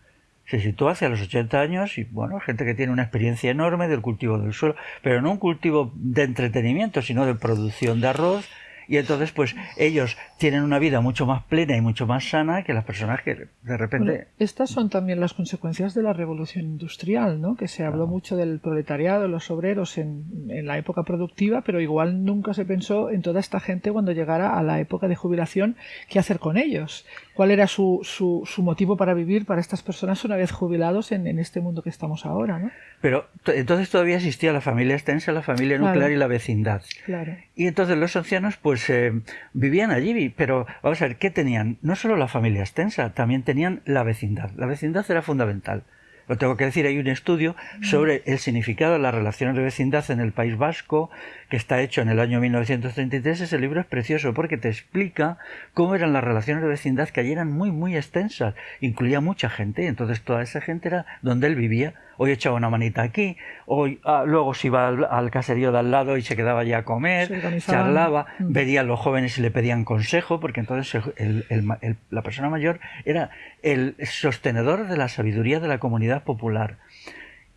se sitúa hacia los 80 años y bueno, gente que tiene una experiencia enorme del cultivo del suelo, pero no un cultivo de entretenimiento, sino de producción de arroz y entonces pues ellos tienen una vida mucho más plena y mucho más sana que las personas que de repente estas son también las consecuencias de la revolución industrial no que se habló mucho del proletariado los obreros en, en, la época productiva pero igual nunca se pensó en toda esta gente cuando llegara a la época de jubilación qué hacer con ellos. Cuál era su, su, su motivo para vivir para estas personas una vez jubilados en, en este mundo que estamos ahora no pero entonces todavía existía la familia extensa la familia nuclear y la vecindad. Claro. Y entonces los ancianos pues eh, vivían allí, pero vamos a ver, ¿qué tenían? No solo la familia extensa, también tenían la vecindad. La vecindad era fundamental. Lo tengo que decir, hay un estudio sobre el significado de las relaciones de vecindad en el País Vasco, que está hecho en el año 1933. Ese libro es precioso porque te explica cómo eran las relaciones de vecindad, que allí eran muy, muy extensas. Incluía mucha gente, entonces toda esa gente era donde él vivía. Hoy echaba una manita aquí, hoy ah, luego se iba al, caserío de al lado y se quedaba allí a comer, charlaba, mm. veía a los jóvenes y le pedían consejo, porque entonces la persona mayor era el sostenedor de la sabiduría de la comunidad popular.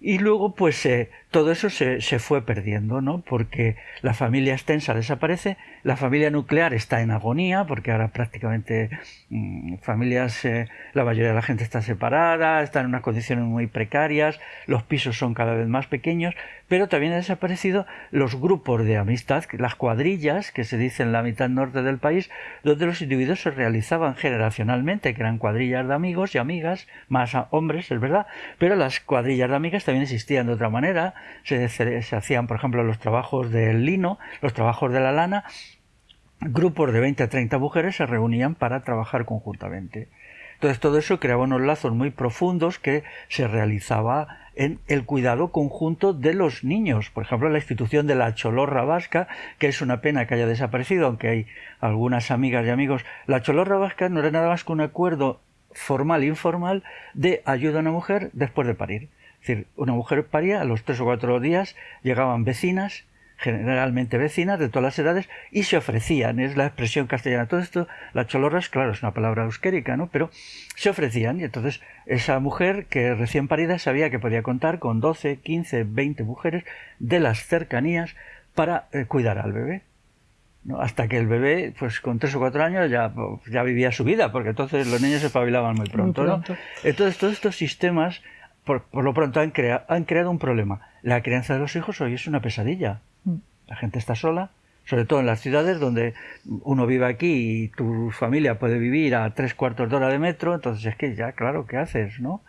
Y luego, pues eh, todo eso se, se, fue perdiendo, ¿no? Porque la familia extensa desaparece, la familia nuclear está en agonía, porque ahora prácticamente mm, familias, eh, la mayoría de la gente está separada, está en unas condiciones muy precarias, los pisos son cada vez más pequeños, pero también han desaparecido los grupos de amistad, las cuadrillas que se dicen en la mitad norte del país, donde los individuos se realizaban generacionalmente, que eran cuadrillas de amigos y amigas, más hombres, es verdad, pero las cuadrillas de amigas también existían de otra manera, se, se hacían, por ejemplo, los trabajos del lino, los trabajos de la lana, grupos de 20 a 30 mujeres se reunían para trabajar conjuntamente. Entonces todo eso creaba unos lazos muy profundos que se realizaba en el cuidado conjunto de los niños. Por ejemplo, la institución de la cholorra vasca, que es una pena que haya desaparecido, aunque hay algunas amigas y amigos. La cholorra vasca no era nada más que un acuerdo formal e informal de ayuda a una mujer después de parir. Es decir, una mujer paría, a los tres o cuatro días llegaban vecinas, generalmente vecinas de todas las edades, y se ofrecían, es la expresión castellana. Todo esto, la cholorra es, claro, es una palabra euskérica, ¿no? Pero se ofrecían, y entonces esa mujer que recién parida sabía que podía contar con 12, 15, 20 mujeres de las cercanías para eh, cuidar al bebé. ¿no? Hasta que el bebé, pues con tres o cuatro años ya, ya vivía su vida, porque entonces los niños se espabilaban muy pronto. ¿no? Entonces todos estos sistemas por, lo pronto han, han creado un problema. La crianza de los hijos hoy es una pesadilla. La gente está sola, sobre todo en las ciudades donde uno vive aquí y tu familia puede vivir a tres cuartos de hora de metro, entonces es que ya, claro, ¿qué haces, no?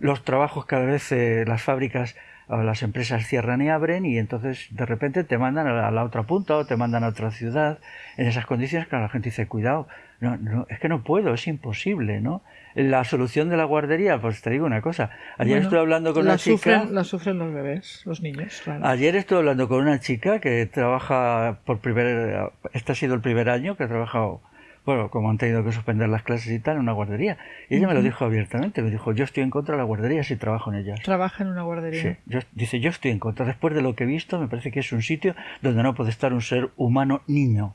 Los trabajos cada vez, eh, las fábricas o las empresas cierran y abren y entonces de repente te mandan a la, otra punta o te mandan a otra ciudad. En esas condiciones, claro, la gente dice, cuidado, no, no, es que no puedo, es imposible, ¿no? La solución de la guardería, pues te digo una cosa. Ayer estuve hablando con una chica. la sufren los bebés, los niños. Ayer estuve hablando con una chica que trabaja por primer. Este ha sido el primer año que ha trabajado. Bueno, como han tenido que suspender las clases y tal, en una guardería. Y ella me lo dijo abiertamente. Me dijo, yo estoy en contra de la guardería si trabajo en ella. ¿Trabaja en una guardería? Sí. dice, yo estoy en contra. Después de lo que he visto, me parece que es un sitio donde no puede estar un ser humano niño.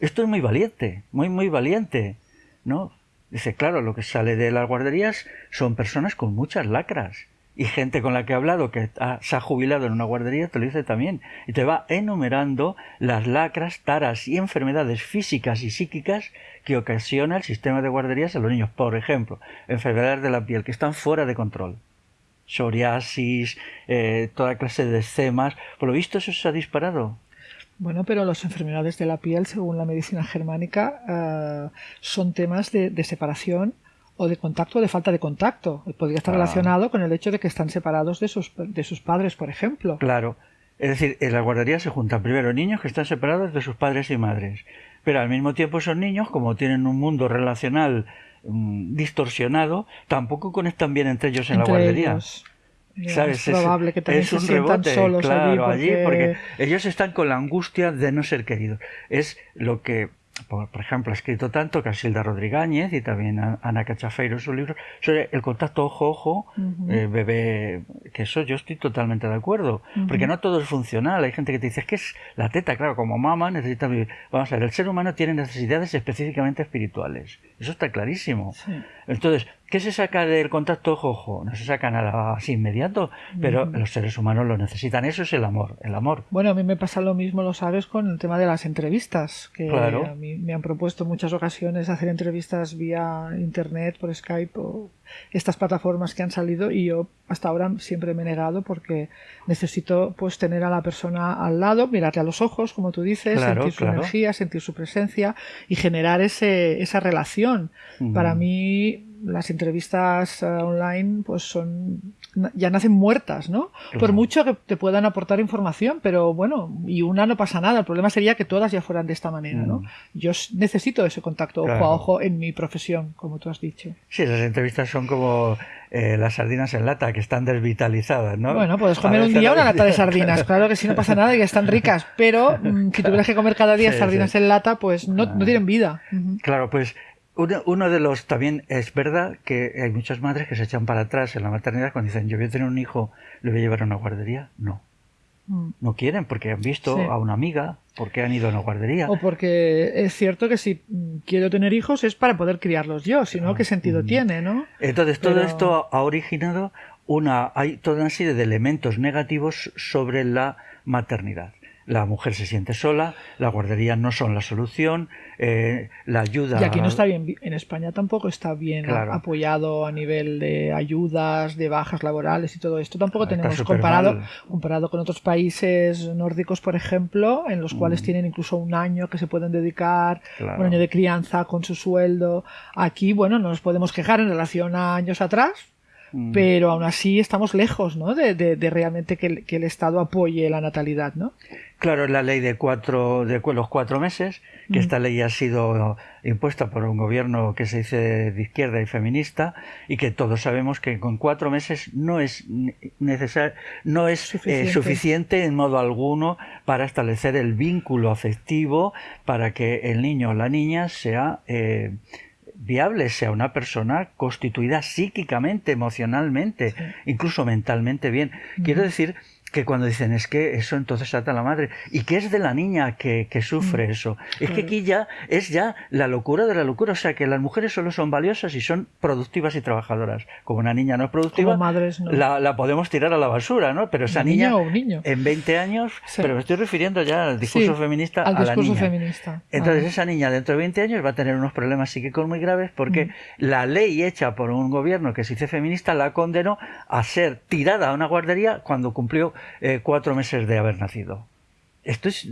Esto es muy valiente, muy, muy valiente. ¿No? Dice, claro, lo que sale de las guarderías son personas con muchas lacras. Y gente con la que he hablado que se ha jubilado en una guardería te lo dice también. Y te va enumerando las lacras, taras y enfermedades físicas y psíquicas que ocasiona el sistema de guarderías a los niños. Por ejemplo, enfermedades de la piel que están fuera de control. Psoriasis, eh, toda clase de eczemas. Por lo visto eso se ha disparado. Bueno, pero las enfermedades de la piel, según la medicina germánica, eh, son temas de, separación o de contacto o de falta de contacto. Podría estar relacionado con el hecho de que están separados de sus, de sus padres, por ejemplo. Claro. Es decir, en la guardería se juntan primero niños que están separados de sus padres y madres. Pero al mismo tiempo esos niños, como tienen un mundo relacional mm, distorsionado, tampoco conectan bien entre ellos en la guardería. Es probable que también se sientan solos claro, allí porque... ellos están con la angustia de no ser queridos. Es lo que por, ejemplo, ha escrito tanto Casilda Rodríguez y también Ana Cachafeiro en sus libros sobre el contacto ojo-ojo, eh, bebé, que eso yo estoy totalmente de acuerdo, porque no todo es funcional. Hay gente que te dice, es que es la teta, claro, como mamá necesita vivir. Vamos a ver, el ser humano tiene necesidades específicamente espirituales. Eso está clarísimo. Entonces, ¿Qué se saca del contacto ojo-ojo? No se saca nada así inmediato, pero los seres humanos lo necesitan. Eso es el amor, el amor. Bueno, a mí me pasa lo mismo, lo sabes, con el tema de las entrevistas, que a mí me han propuesto en muchas ocasiones hacer entrevistas vía internet, por Skype o estas plataformas que han salido y yo hasta ahora siempre me he negado porque necesito pues tener a la persona al lado, mirarle a los ojos, como tú dices, sentir su energía, sentir su presencia y generar ese, esa relación. Para mí las entrevistas eh, online pues son ya nacen muertas, ¿no? Por mucho que te puedan aportar información, pero bueno, y una no pasa nada. El problema sería que todas ya fueran de esta manera, ¿no? Mm. Yo necesito ese contacto ojo a ojo en mi profesión, como tú has dicho. Sí, las entrevistas son como eh, las sardinas en lata, que están desvitalizadas, ¿no? Bueno, puedes comer un día una lata de sardinas. Claro que sí, no pasa nada y están ricas. Pero mm, si tuvieras que comer cada día Sí, sardinas sí. en lata, pues no, no Ah. tienen vida. Claro, pues uno, uno de los también es verdad que hay muchas madres que se echan para atrás en la maternidad cuando dicen yo voy a tener un hijo, le voy a llevar a una guardería. No, Mm. no quieren porque han visto Sí. a una amiga, porque han ido a una guardería. O porque es cierto que si quiero tener hijos es para poder criarlos yo, si no, ¿qué sentido Mm. tiene, no? Entonces todo Pero- esto ha originado una, hay toda una serie de elementos negativos sobre la maternidad. La mujer se siente sola, las guarderías no son la solución, eh, la ayuda. Y aquí no está bien, en España tampoco está bien Claro. apoyado a nivel de ayudas, de bajas laborales y todo esto. Tampoco Está tenemos comparado, mal. comparado con otros países nórdicos, por ejemplo, en los cuales Mm. tienen incluso un año que se pueden dedicar, Claro. un año de crianza con su sueldo. Aquí, bueno, no nos podemos quejar en relación a años atrás, Mm. pero aún así estamos lejos, ¿no? De, de- de realmente que el, que el Estado apoye la natalidad, ¿no? Claro, la ley de cuatro de los cuatro meses, que Mm. esta ley ha sido impuesta por un gobierno que se dice de izquierda y feminista, y que todos sabemos que con cuatro meses no es necesario, no es eh, Suficiente. suficiente en modo alguno para establecer el vínculo afectivo para que el niño o la niña sea eh, viable, sea una persona constituida psíquicamente, emocionalmente, Sí. incluso mentalmente bien. Quiero decir que cuando dicen es que eso entonces trata a la madre y que es de la niña que, que sufre Mm, eso es que aquí ya es ya la locura de la locura o sea que las mujeres solo son valiosas y son productivas y trabajadoras como una niña no es productiva Como madres, no. la, la podemos tirar a la basura no pero esa niña, niña o niño. en 20 años Sí. pero me estoy refiriendo ya al discurso Sí, feminista al a la niña feminista. entonces esa niña dentro de 20 años va a tener unos problemas psíquicos muy graves porque Mm. la ley hecha por un gobierno que se dice feminista la condenó a ser tirada a una guardería cuando cumplió eh, cuatro meses de haber nacido. Esto es,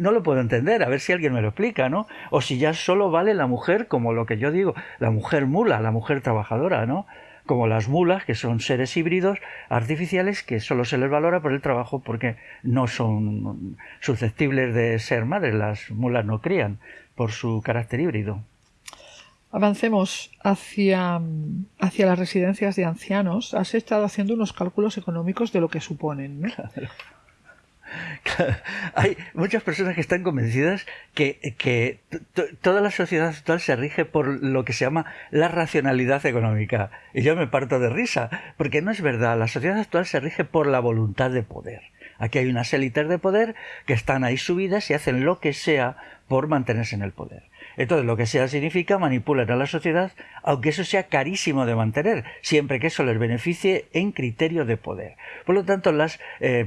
no lo puedo entender, a ver si alguien me lo explica, ¿no? O si ya solo vale la mujer como lo que yo digo, la mujer mula, la mujer trabajadora, ¿no? Como las mulas, que son seres híbridos artificiales que solo se les valora por el trabajo porque no son susceptibles de ser madres, las mulas no crían por su carácter híbrido. Avancemos hacia, hacia las residencias de ancianos. Has estado haciendo unos cálculos económicos de lo que suponen. Hay muchas personas que están convencidas que, que toda la sociedad actual se rige por lo que se llama la racionalidad económica. Y yo me parto de risa, porque no es verdad. La sociedad actual se rige por la voluntad de poder. Aquí hay unas élites de poder que están ahí subidas y hacen lo que sea por mantenerse en el poder. Entonces, lo que sea significa manipular a la sociedad, aunque eso sea carísimo de mantener, siempre que eso les beneficie en criterio de poder. Por lo tanto, las eh,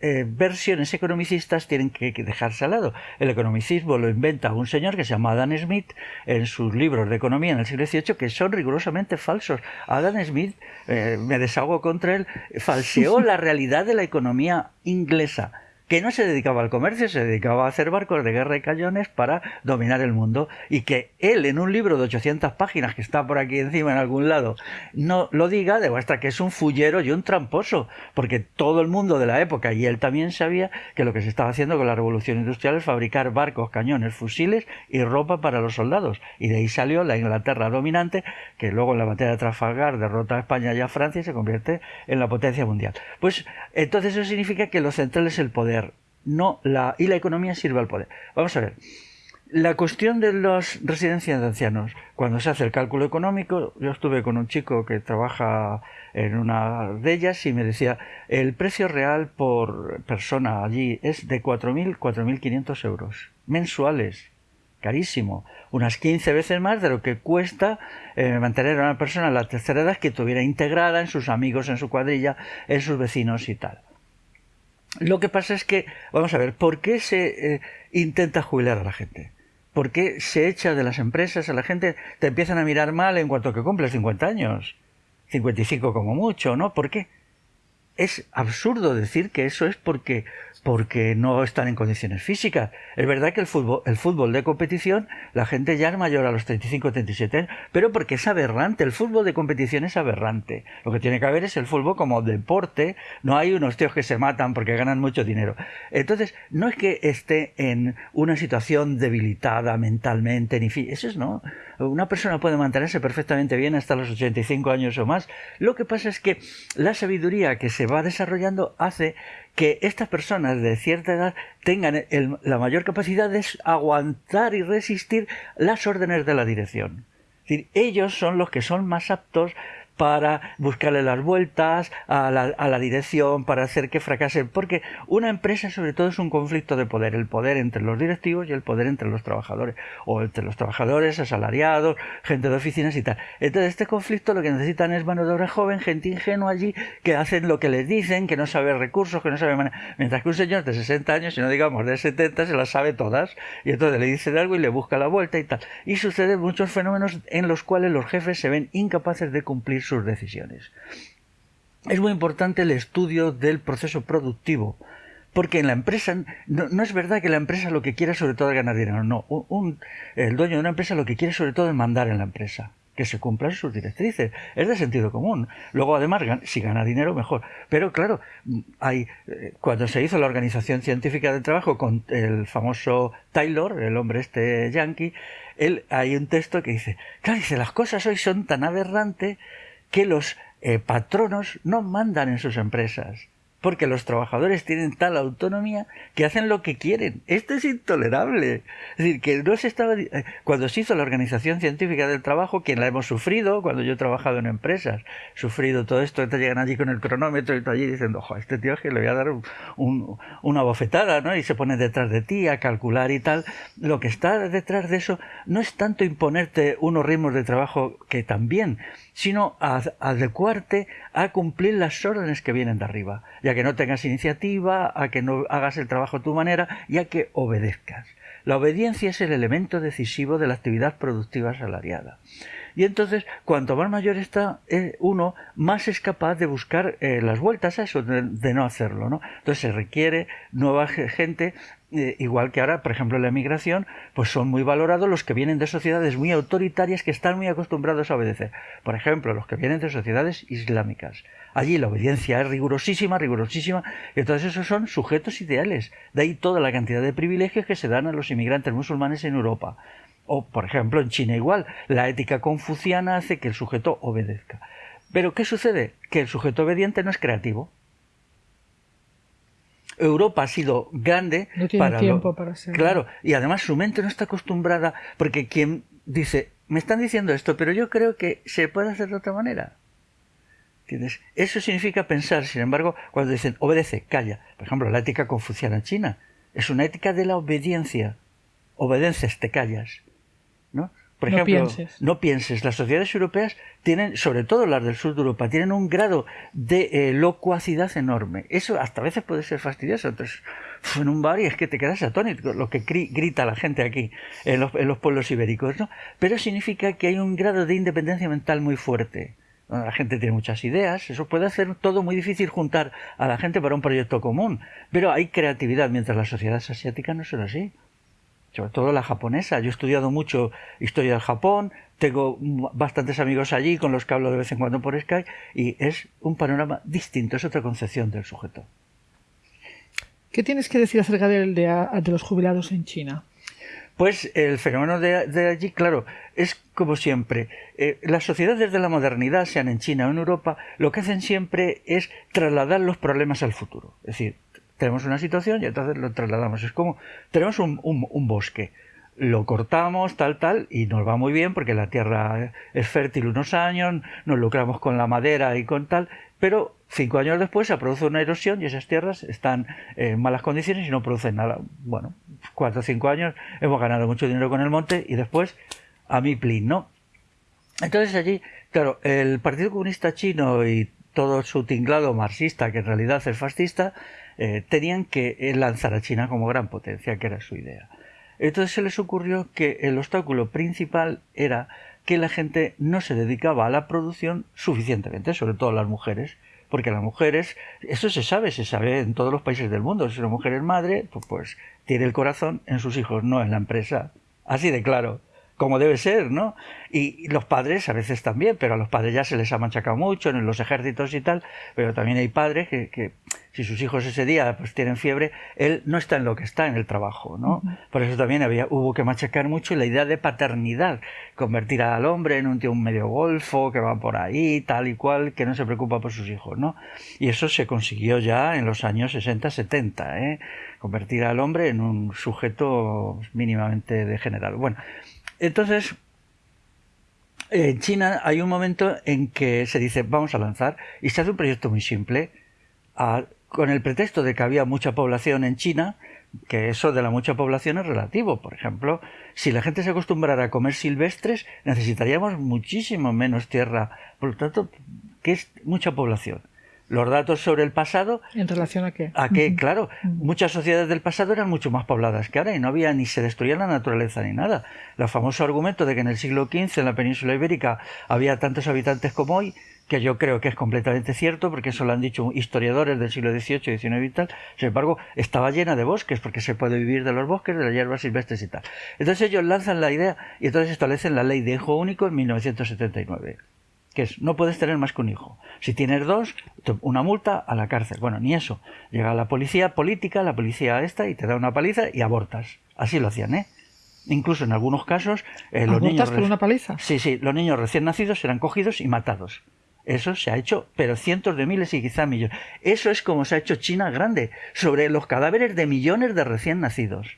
eh, versiones economicistas tienen que, que dejarse al lado. El economicismo lo inventa un señor que se llama Adam Smith en sus libros de economía en el siglo XVIII que son rigurosamente falsos. Adam Smith, eh, me desahogo contra él, falseó la realidad de la economía inglesa que no se dedicaba al comercio, se dedicaba a hacer barcos de guerra y cañones para dominar el mundo y que él en un libro de 800 páginas que está por aquí encima en algún lado no lo diga, demuestra que es un fullero y un tramposo, porque todo el mundo de la época y él también sabía que lo que se estaba haciendo con la revolución industrial es fabricar barcos, cañones, fusiles y ropa para los soldados y de ahí salió la Inglaterra dominante que luego en la batalla de Trafalgar derrota a España y a Francia y se convierte en la potencia mundial. Pues entonces eso significa que lo central es el poder no la y la economía sirve al poder. Vamos a ver. La cuestión de las residencias de ancianos, cuando se hace el cálculo económico, yo estuve con un chico que trabaja en una de ellas y me decía, el precio real por persona allí es de 4.000, 4.500 euros mensuales. Carísimo. Unas 15 veces más de lo que cuesta eh, mantener a una persona en la tercera edad que tuviera integrada en sus amigos, en su cuadrilla, en sus vecinos y tal. Lo que pasa es que, vamos a ver, ¿por qué se eh, intenta jubilar a la gente? ¿Por qué se echa de las empresas a la gente? Te empiezan a mirar mal en cuanto que cumples 50 años. 55 como mucho, ¿no? ¿Por qué? Es absurdo decir que eso es porque porque no están en condiciones físicas. Es verdad que el fútbol, el fútbol de competición, la gente ya es mayor a los 35 37 años, pero porque es aberrante, el fútbol de competición es aberrante. Lo que tiene que haber es el fútbol como deporte, no hay unos tíos que se matan porque ganan mucho dinero. Entonces, no es que esté en una situación debilitada mentalmente, ni eso es no. Una persona puede mantenerse perfectamente bien hasta los 85 años o más. Lo que pasa es que la sabiduría que se va desarrollando hace que estas personas de cierta edad tengan la mayor capacidad de aguantar y resistir las órdenes de la dirección. Es decir, ellos son los que son más aptos para buscarle las vueltas a la, a la, dirección, para hacer que fracase. Porque una empresa sobre todo es un conflicto de poder, el poder entre los directivos y el poder entre los trabajadores, o entre los trabajadores, asalariados, gente de oficinas y tal. Entonces este conflicto lo que necesitan es mano de obra joven, gente ingenua allí, que hacen lo que les dicen, que no sabe recursos, que no sabe Mientras que un señor de 60 años, si no digamos de 70, se las sabe todas, y entonces le dicen algo y le busca la vuelta y tal. Y suceden muchos fenómenos en los cuales los jefes se ven incapaces de cumplir sus decisiones. Es muy importante el estudio del proceso productivo, porque en la empresa no, es verdad que la empresa lo que quiera sobre todo es ganar dinero, no. Un, el dueño de una empresa lo que quiere sobre todo es mandar en la empresa que se cumplan sus directrices. Es de sentido común. Luego, además, si gana dinero, mejor. Pero claro, hay, eh, cuando se hizo la Organización Científica del Trabajo con el famoso Taylor, el hombre este yankee, él, hay un texto que dice, claro, dice, las cosas hoy son tan aberrantes que los eh, patronos no mandan en sus empresas porque los trabajadores tienen tal autonomía que hacen lo que quieren. Esto es intolerable. Es decir, que no se estaba... Eh, cuando se hizo la Organización Científica del Trabajo, quien la hemos sufrido, cuando yo he trabajado en empresas, sufrido todo esto, te llegan allí con el cronómetro y tú allí diciendo, ojo, este tío es que le voy a dar una bofetada, ¿no? Y se pone detrás de ti a calcular y tal. Lo que está detrás de eso no es tanto imponerte unos ritmos de trabajo que también, sino adecuarte a cumplir las órdenes que vienen de arriba, ya que no tengas iniciativa, a que no hagas el trabajo a tu manera y a que obedezcas. La obediencia es el elemento decisivo de la actividad productiva asalariada. Y entonces, cuanto más mayor está eh, uno, más es capaz de buscar eh, las vueltas a eso, de, no hacerlo, ¿no? Entonces se requiere nueva gente eh, igual que ahora, por ejemplo, en la emigración, pues son muy valorados los que vienen de sociedades muy autoritarias que están muy acostumbrados a obedecer. Por ejemplo, los que vienen de sociedades islámicas. Allí la obediencia es rigurosísima, rigurosísima, y entonces esos son sujetos ideales. De ahí toda la cantidad de privilegios que se dan a los inmigrantes musulmanes en Europa. O, por ejemplo, en China igual, la ética confuciana hace que el sujeto obedezca. Pero, ¿qué sucede? Que el sujeto obediente no es creativo. Europa ha sido grande no tiene para tiempo para ser claro y además su mente no está acostumbrada porque quien dice me están diciendo esto pero yo creo que se puede hacer de otra manera ¿Entiendes? Eso significa pensar, sin embargo, cuando dicen obedece, calla. Por ejemplo, la ética confuciana en China es una ética de la obediencia. Obedeces, te callas. ¿No? Por ejemplo, no pienses. Las sociedades europeas tienen, sobre todo las del sur de Europa, tienen un grado de eh, locuacidad enorme. Eso hasta a veces puede ser fastidioso. Entonces, en un bar y es que te quedas atónito lo que grita la gente aquí en los, en los pueblos ibéricos, ¿no? Pero significa que hay un grado de independencia mental muy fuerte. La gente tiene muchas ideas, eso puede hacer todo muy difícil juntar a la gente para un proyecto común, pero hay creatividad, mientras las sociedades asiáticas no son así sobre todo la japonesa. Yo he estudiado mucho historia del Japón, tengo bastantes amigos allí con los que hablo de vez en cuando por Skype y es un panorama distinto, es otra concepción del sujeto. ¿Qué tienes que decir acerca de, de, los jubilados en China? Pues el fenómeno de, allí, claro, es como siempre. Eh, las sociedades de la modernidad, sean en China o en Europa, lo que hacen siempre es trasladar los problemas al futuro. Es decir, tenemos una situación y entonces lo trasladamos. Es como, tenemos un, bosque, lo cortamos, tal, tal, y nos va muy bien porque la tierra es fértil unos años, nos lucramos con la madera y con tal, pero cinco años después se produce una erosión y esas tierras están en malas condiciones y no producen nada. Bueno, cuatro o cinco años hemos ganado mucho dinero con el monte y después a mi plin, ¿no? Entonces allí, claro, el Partido Comunista Chino y todo su tinglado marxista, que en realidad es fascista, eh, tenían que eh, lanzar a China como gran potencia, que era su idea. Entonces se les ocurrió que el obstáculo principal era que la gente no se dedicaba a la producción suficientemente, sobre todo las mujeres, porque las mujeres, eso se sabe, se sabe en todos los países del mundo, si una mujer es madre, pues, pues tiene el corazón en sus hijos, no en la empresa. Así de claro como debe ser, ¿no? Y, los padres a veces también, pero a los padres ya se les ha machacado mucho en los ejércitos y tal, pero también hay padres que, si sus hijos ese día pues tienen fiebre, él no está en lo que está en el trabajo, ¿no? Por eso también había, hubo que machacar mucho la idea de paternidad, convertir al hombre en un tío un medio golfo, que va por ahí, tal y cual, que no se preocupa por sus hijos, ¿no? Y eso se consiguió ya en los años 60-70, ¿eh? Convertir al hombre en un sujeto mínimamente degenerado. Bueno, entonces, en China hay un momento en que se dice vamos a lanzar y se hace un proyecto muy simple con el pretexto de que había mucha población en China, que eso de la mucha población es relativo. Por ejemplo, si la gente se acostumbrara a comer silvestres, necesitaríamos muchísimo menos tierra. Por lo tanto, ¿qué es mucha población? Los datos sobre el pasado. ¿En relación a qué? A que, claro, muchas sociedades del pasado eran mucho más pobladas que ahora y no había ni se destruía la naturaleza ni nada. El famoso argumento de que en el siglo XV en la península ibérica había tantos habitantes como hoy, que yo creo que es completamente cierto, porque eso lo han dicho historiadores del siglo XVIII, XIX y tal. Sin embargo, estaba llena de bosques, porque se puede vivir de los bosques, de las hierbas silvestres y tal. Entonces ellos lanzan la idea y entonces establecen la ley de hijo único en 1979 que es no puedes tener más que un hijo. Si tienes dos, una multa a la cárcel. Bueno, ni eso. Llega la policía política, la policía esta, y te da una paliza y abortas. Así lo hacían, ¿eh? Incluso en algunos casos eh, los niños por una paliza. Sí, sí, los niños recién nacidos eran cogidos y matados. Eso se ha hecho, pero cientos de miles y quizá millones. Eso es como se ha hecho China grande, sobre los cadáveres de millones de recién nacidos.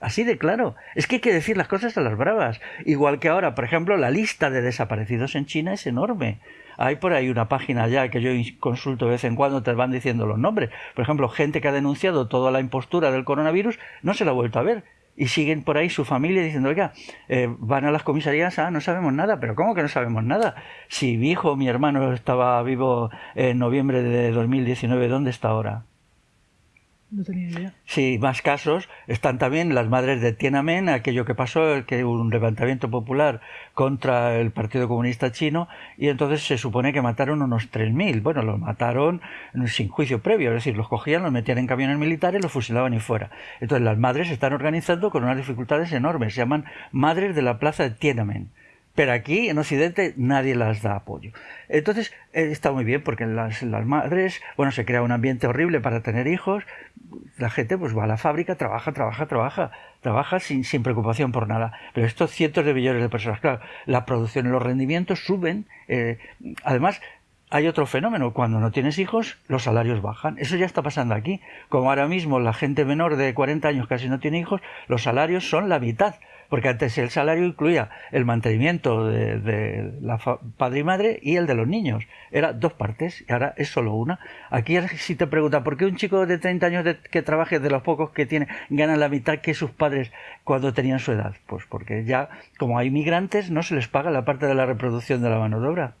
Así de claro. Es que hay que decir las cosas a las bravas. Igual que ahora, por ejemplo, la lista de desaparecidos en China es enorme. Hay por ahí una página ya que yo consulto de vez en cuando, te van diciendo los nombres. Por ejemplo, gente que ha denunciado toda la impostura del coronavirus no se la ha vuelto a ver. Y siguen por ahí su familia diciendo, oiga, eh, van a las comisarías, ah, no sabemos nada, pero ¿cómo que no sabemos nada? Si mi hijo, mi hermano estaba vivo en noviembre de 2019, ¿dónde está ahora? No tenía idea. Sí, más casos. Están también las madres de Tiananmen, aquello que pasó, que un levantamiento popular contra el Partido Comunista Chino, y entonces se supone que mataron unos 3.000. Bueno, los mataron sin juicio previo, es decir, los cogían, los metían en camiones militares, los fusilaban y fuera. Entonces las madres se están organizando con unas dificultades enormes. Se llaman Madres de la Plaza de Tiananmen pero aquí en Occidente nadie las da apoyo. Entonces eh, está muy bien porque las, las, madres, bueno, se crea un ambiente horrible para tener hijos, la gente pues va a la fábrica, trabaja, trabaja, trabaja, trabaja sin, sin preocupación por nada. Pero estos cientos de millones de personas, claro, la producción y los rendimientos suben, eh, además hay otro fenómeno, cuando no tienes hijos, los salarios bajan. Eso ya está pasando aquí. Como ahora mismo la gente menor de 40 años casi no tiene hijos, los salarios son la mitad porque antes el salario incluía el mantenimiento de, la padre y madre y el de los niños. Era dos partes y ahora es solo una. Aquí si te pregunta por qué un chico de 30 años que trabaje de los pocos que tiene gana la mitad que sus padres cuando tenían su edad, pues porque ya como hay migrantes no se les paga la parte de la reproducción de la mano de obra.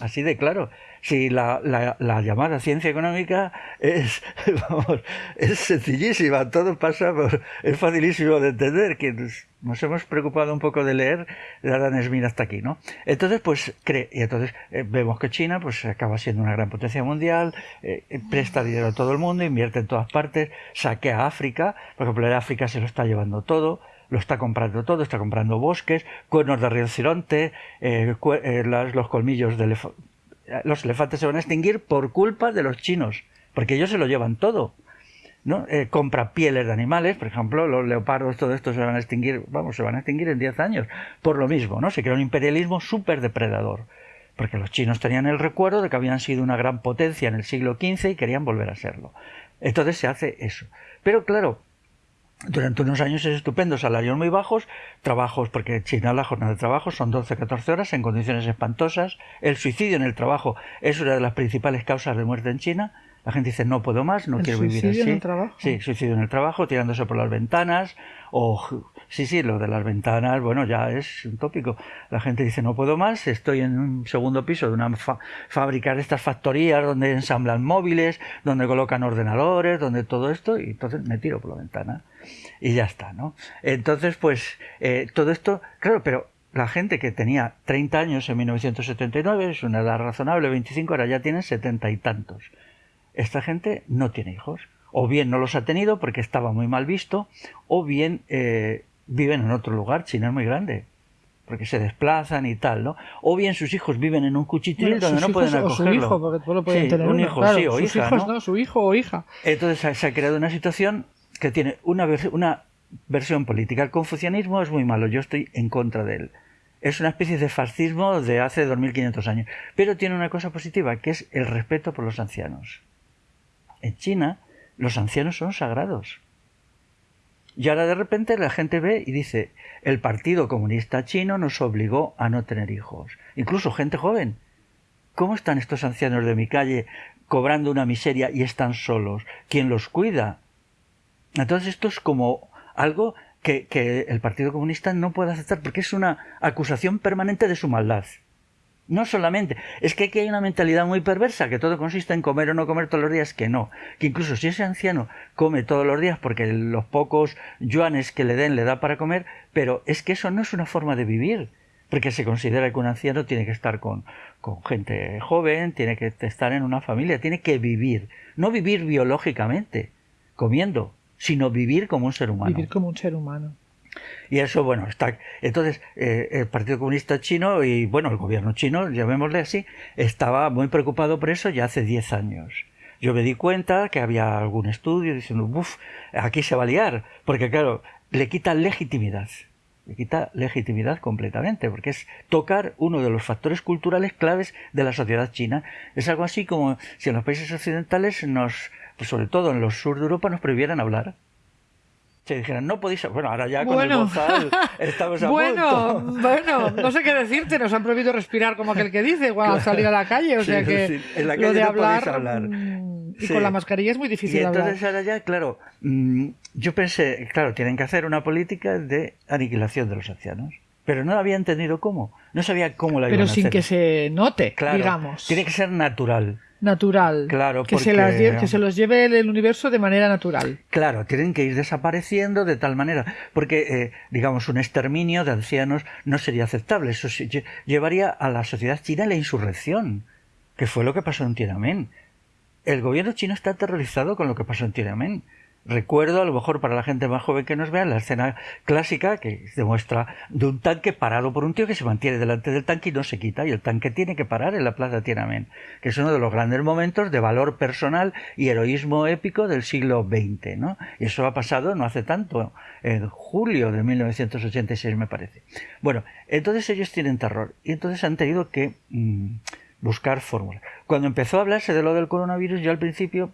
Así de claro. Si la, la, llamada ciencia económica es, vamos, es sencillísima, todo pasa por, es facilísimo de entender, que nos, hemos preocupado un poco de leer de Adam Smith hasta aquí, ¿no? Entonces, pues, cree, y entonces eh, vemos que China, pues, acaba siendo una gran potencia mundial, eh, presta dinero a todo el mundo, invierte en todas partes, saquea a África, por ejemplo, África se lo está llevando todo, lo está comprando todo, está comprando bosques, cuernos de rinoceronte, eh, eh los colmillos de los elefantes se van a extinguir por culpa de los chinos, porque ellos se lo llevan todo. ¿no? Eh, compra pieles de animales, por ejemplo, los leopardos, todo esto se van a extinguir, vamos, se van a extinguir en 10 años, por lo mismo, ¿no? Se crea un imperialismo súper depredador, porque los chinos tenían el recuerdo de que habían sido una gran potencia en el siglo XV y querían volver a serlo. Entonces se hace eso. Pero claro, durante unos años es estupendo, salarios muy bajos, trabajos, porque en China la jornada de trabajo son 12-14 horas en condiciones espantosas. El suicidio en el trabajo es una de las principales causas de muerte en China. La gente dice no puedo más, no quiero vivir así. ¿Suicidio en el trabajo? Sí, suicidio en el trabajo, tirándose por las ventanas, o sí, sí, lo de las ventanas, bueno, ya es un tópico. La gente dice no puedo más, estoy en un segundo piso de una fábrica de estas factorías donde ensamblan móviles, donde colocan ordenadores, donde todo esto, y entonces me tiro por la ventana y ya está, ¿no? Entonces, pues, eh, todo esto, claro, pero la gente que tenía 30 años en 1979, es una edad razonable, 25, ahora ya tienen setenta y tantos. Esta gente no tiene hijos. O bien no los ha tenido porque estaba muy mal visto, o bien eh, viven en otro lugar. China es muy grande porque se desplazan y tal, ¿no? O bien sus hijos viven en un cuchitril donde no pueden acogerlo. O su hijo, porque solo pueden tener un hijo, sí, o sus hijos, ¿no? Su hijo o hija. Entonces se ha creado una situación que tiene una, versión política. El confucianismo es muy malo, yo estoy en contra de él. Es una especie de fascismo de hace 2500 años. Pero tiene una cosa positiva, que es el respeto por los ancianos. En China, los ancianos son sagrados. Y ahora de repente la gente ve y dice, el Partido Comunista Chino nos obligó a no tener hijos. Incluso gente joven. ¿Cómo están estos ancianos de mi calle cobrando una miseria y están solos? ¿Quién los cuida? Entonces esto es como algo que, el Partido Comunista no puede aceptar porque es una acusación permanente de su maldad. No solamente, es que aquí hay una mentalidad muy perversa, que todo consiste en comer o no comer todos los días, que no. Que incluso si ese anciano come todos los días porque los pocos yuanes que le den le da para comer, pero es que eso no es una forma de vivir. Porque se considera que un anciano tiene que estar con gente joven, tiene que estar en una familia, tiene que vivir. No vivir biológicamente, comiendo, sino vivir como un ser humano. Vivir como un ser humano. Y eso, bueno, está. Entonces, eh, el Partido Comunista Chino y, bueno, el gobierno chino, llamémosle así, estaba muy preocupado por eso ya hace 10 años. Yo me di cuenta que había algún estudio diciendo, uff, aquí se va a liar, porque claro, le quita legitimidad. Le quita legitimidad completamente, porque es tocar uno de los factores culturales claves de la sociedad china. Es algo así como si en los países occidentales nos, sobre todo en los sur de Europa, nos prohibieran hablar se dijeran, no podéis. Bueno, ahora ya con el bozal estamos a bueno, Bueno, no sé qué decirte, nos han prohibido respirar como aquel que dice cuando salir a la calle, o sea que en la calle lo de hablar, mm, y con la mascarilla es muy difícil y entonces ahora ya, claro, mm, yo pensé, claro, tienen que hacer una política de aniquilación de los ancianos. Pero no había entendido cómo. No sabía cómo la Pero iban a sin que se note, claro, digamos. Tiene que ser natural natural. Claro, que, se las que se los lleve el universo de manera natural. Claro, tienen que ir desapareciendo de tal manera, porque, eh, digamos, un exterminio de ancianos no sería aceptable. Eso llevaría a la sociedad china la insurrección, que fue lo que pasó en Tiananmen. El gobierno chino está aterrorizado con lo que pasó en Tiananmen. Recuerdo, a lo mejor para la gente más joven que nos vea, la escena clásica que demuestra de un tanque parado por un tío que se mantiene delante del tanque y no se quita, y el tanque tiene que parar en la plaza Tiananmen, que es uno de los grandes momentos de valor personal y heroísmo épico del siglo XX, ¿no? Y eso ha pasado no hace tanto, en julio de 1986 me parece. Bueno, entonces ellos tienen terror, y entonces han tenido que mm, buscar fórmulas. Cuando empezó a hablarse de lo del coronavirus, yo al principio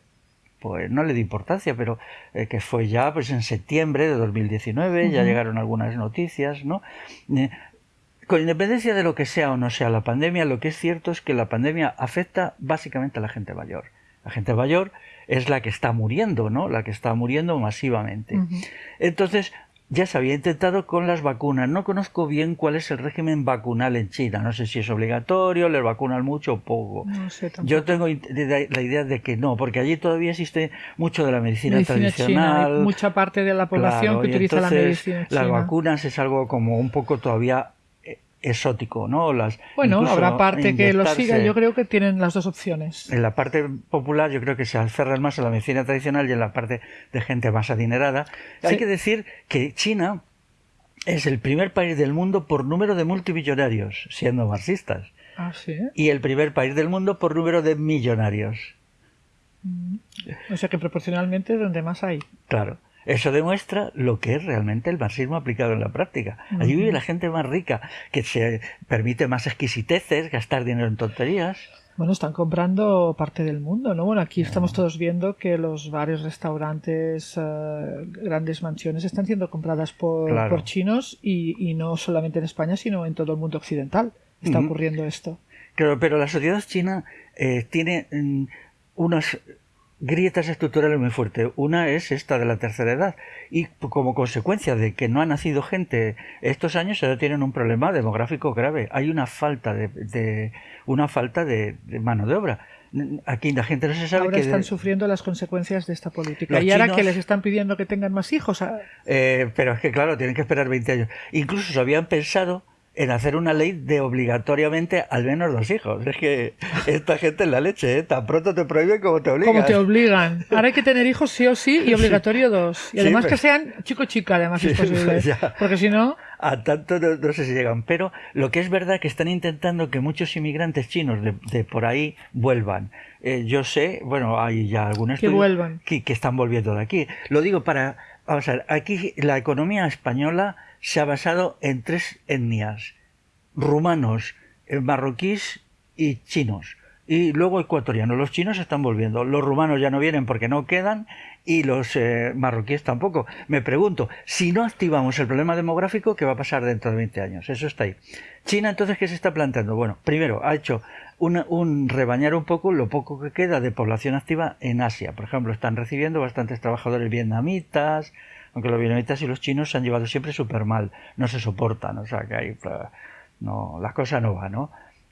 pues no le di importancia, pero eh, que fue ya pues en septiembre de 2019, ya llegaron algunas noticias, ¿no? Eh, con independencia de lo que sea o no sea la pandemia, lo que es cierto es que la pandemia afecta básicamente a la gente mayor. La gente mayor es la que está muriendo, ¿no? La que está muriendo masivamente. Entonces, ya se había intentado con las vacunas. No conozco bien cuál es el régimen vacunal en China. No sé si es obligatorio, les vacunan mucho o poco. Yo tengo la idea de que no, porque allí todavía existe mucho de la medicina, tradicional. mucha parte de la población que utiliza la medicina. Las vacunas es algo como un poco todavía exótico, ¿no? Las, bueno, habrá parte que lo siga, yo creo que tienen las dos opciones. En la parte popular yo creo que se aferran más a la medicina tradicional y en la parte de gente más adinerada. Hay que decir que China es el primer país del mundo por número de multimillonarios, siendo marxistas. Ah, ¿sí? Y el primer país del mundo por número de millonarios. Mm. O sea que proporcionalmente es donde más hay. Claro. Eso demuestra lo que es realmente el marxismo aplicado en la práctica. Allí vive la gente más rica, que se permite más exquisiteces, gastar dinero en tonterías. Bueno, están comprando parte del mundo, ¿no? Bueno, aquí estamos todos viendo que los varios restaurantes, eh, grandes mansiones están siendo compradas por, chinos y, no solamente en España, sino en todo el mundo occidental. Está ocurriendo esto. Claro, pero la sociedad china eh, tiene mm, unos grietas estructurales muy fuertes. Una es esta de la tercera edad. Y como consecuencia de que no ha nacido gente estos años, ahora tienen un problema demográfico grave. Hay una falta de, una falta de, mano de obra. Aquí la gente no se sabe ahora están sufriendo las consecuencias de esta política. y ahora que les están pidiendo que tengan más hijos. Eh, pero es que claro, tienen que esperar 20 años. Incluso se habían pensado en hacer una ley de obligatoriamente al menos dos hijos. Es que esta gente es la leche, ¿eh? Tan pronto te prohíben como te obligan. Como te obligan. Ahora hay que tener hijos sí o sí y obligatorio dos. Y además que sean chico-chica, además es posible. Porque si no... A tanto no, sé si llegan. Pero lo que es verdad que están intentando que muchos inmigrantes chinos de, por ahí vuelvan. Eh, yo sé, bueno, hay ya algunos que vuelvan. Que, que están volviendo de aquí. Lo digo para... Vamos a ver, aquí la economía española se ha basado en tres etnias, rumanos, eh, marroquíes y chinos. Y luego ecuatorianos. Los chinos están volviendo. Los rumanos ya no vienen porque no quedan y los eh, marroquíes tampoco. Me pregunto, si no activamos el problema demográfico, ¿qué va a pasar dentro de 20 años? Eso está ahí. China, entonces, ¿qué se está planteando? Bueno, primero, ha hecho un rebañar un poco lo poco que queda de población activa en Asia. Por ejemplo, están recibiendo bastantes trabajadores vietnamitas, aunque los vietnamitas y los chinos se han llevado siempre súper mal, no se soportan, o sea que hay, no, las cosas no van, ¿no?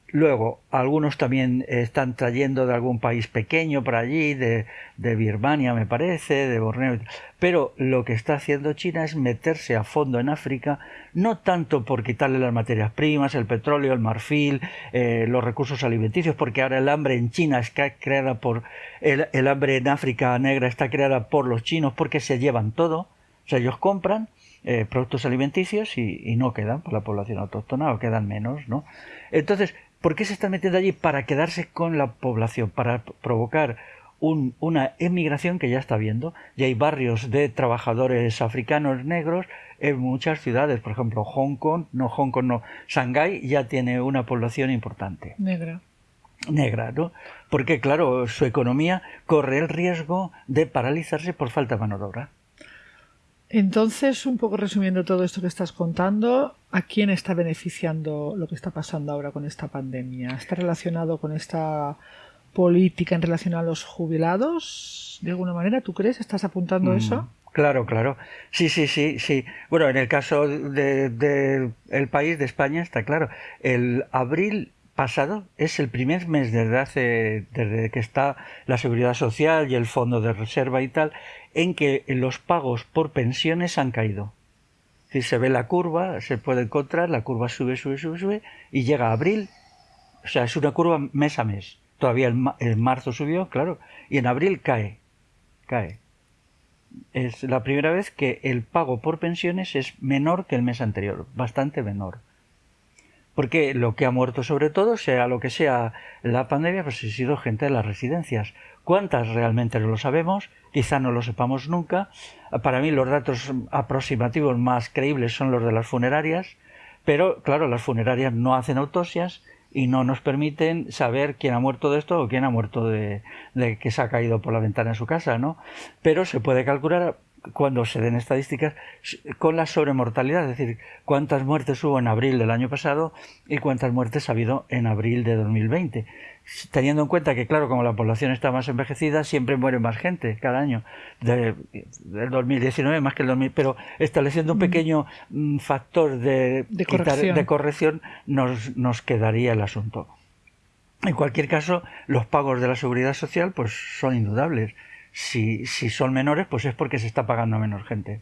Luego, algunos también están trayendo de algún país pequeño por allí, de, de, Birmania me parece, de Borneo. Pero lo que está haciendo China es meterse a fondo en África, no tanto por quitarle las materias primas, el petróleo, el marfil, eh, los recursos alimenticios, porque ahora el hambre en China está creada por. El, el hambre en África negra está creada por los chinos porque se llevan todo. O sea, ellos compran eh, productos alimenticios y, no quedan por la población autóctona o quedan menos, ¿no? Entonces, ¿por qué se están metiendo allí? Para quedarse con la población, para provocar una emigración que ya está viendo. Y hay barrios de trabajadores africanos negros en muchas ciudades. Por ejemplo, Hong Kong, no Hong Kong, no, Shanghái ya tiene una población importante. Negra negra, ¿no? Porque, claro, su economía corre el riesgo de paralizarse por falta de mano de obra. Entonces, un poco resumiendo todo esto que estás contando, ¿a quién está beneficiando lo que está pasando ahora con esta pandemia? ¿Está relacionado con esta política en relación a los jubilados? ¿De alguna manera tú crees? ¿Estás apuntando mm, eso? Claro, claro. Sí, sí, sí, sí. Bueno, en el caso del de, el país de España está claro. El abril pasado es el primer mes desde hace desde que está la seguridad social y el fondo de reserva y tal en que los pagos por pensiones han caído. Si se ve la curva, se puede encontrar, la curva sube, sube, sube, sube, y llega a abril, o sea, es una curva mes a mes. Todavía en, marzo subió, claro, y en abril cae, cae. Es la primera vez que el pago por pensiones es menor que el mes anterior, bastante menor. Porque lo que ha muerto sobre todo, sea lo que sea la pandemia, pues ha sido gente de las residencias. ¿Cuántas realmente no lo sabemos? Quizá no lo sepamos nunca. Para mí los datos aproximativos más creíbles son los de las funerarias, pero claro, las funerarias no hacen autopsias y no nos permiten saber quién ha muerto de esto o quién ha muerto de, de que se ha caído por la ventana de su casa, ¿no? Pero se puede calcular cuando se den estadísticas con la sobremortalidad, es decir, cuántas muertes hubo en abril del año pasado y cuántas muertes ha habido en abril de 2020. Teniendo en cuenta que, claro, como la población está más envejecida, siempre muere más gente cada año, del 2019 más que el 2000, pero estableciendo un pequeño mm, factor de, de corrección, nos, nos quedaría el asunto. En cualquier caso, los pagos de la seguridad social pues son indudables si, si son menores, pues es porque se está pagando a menos gente.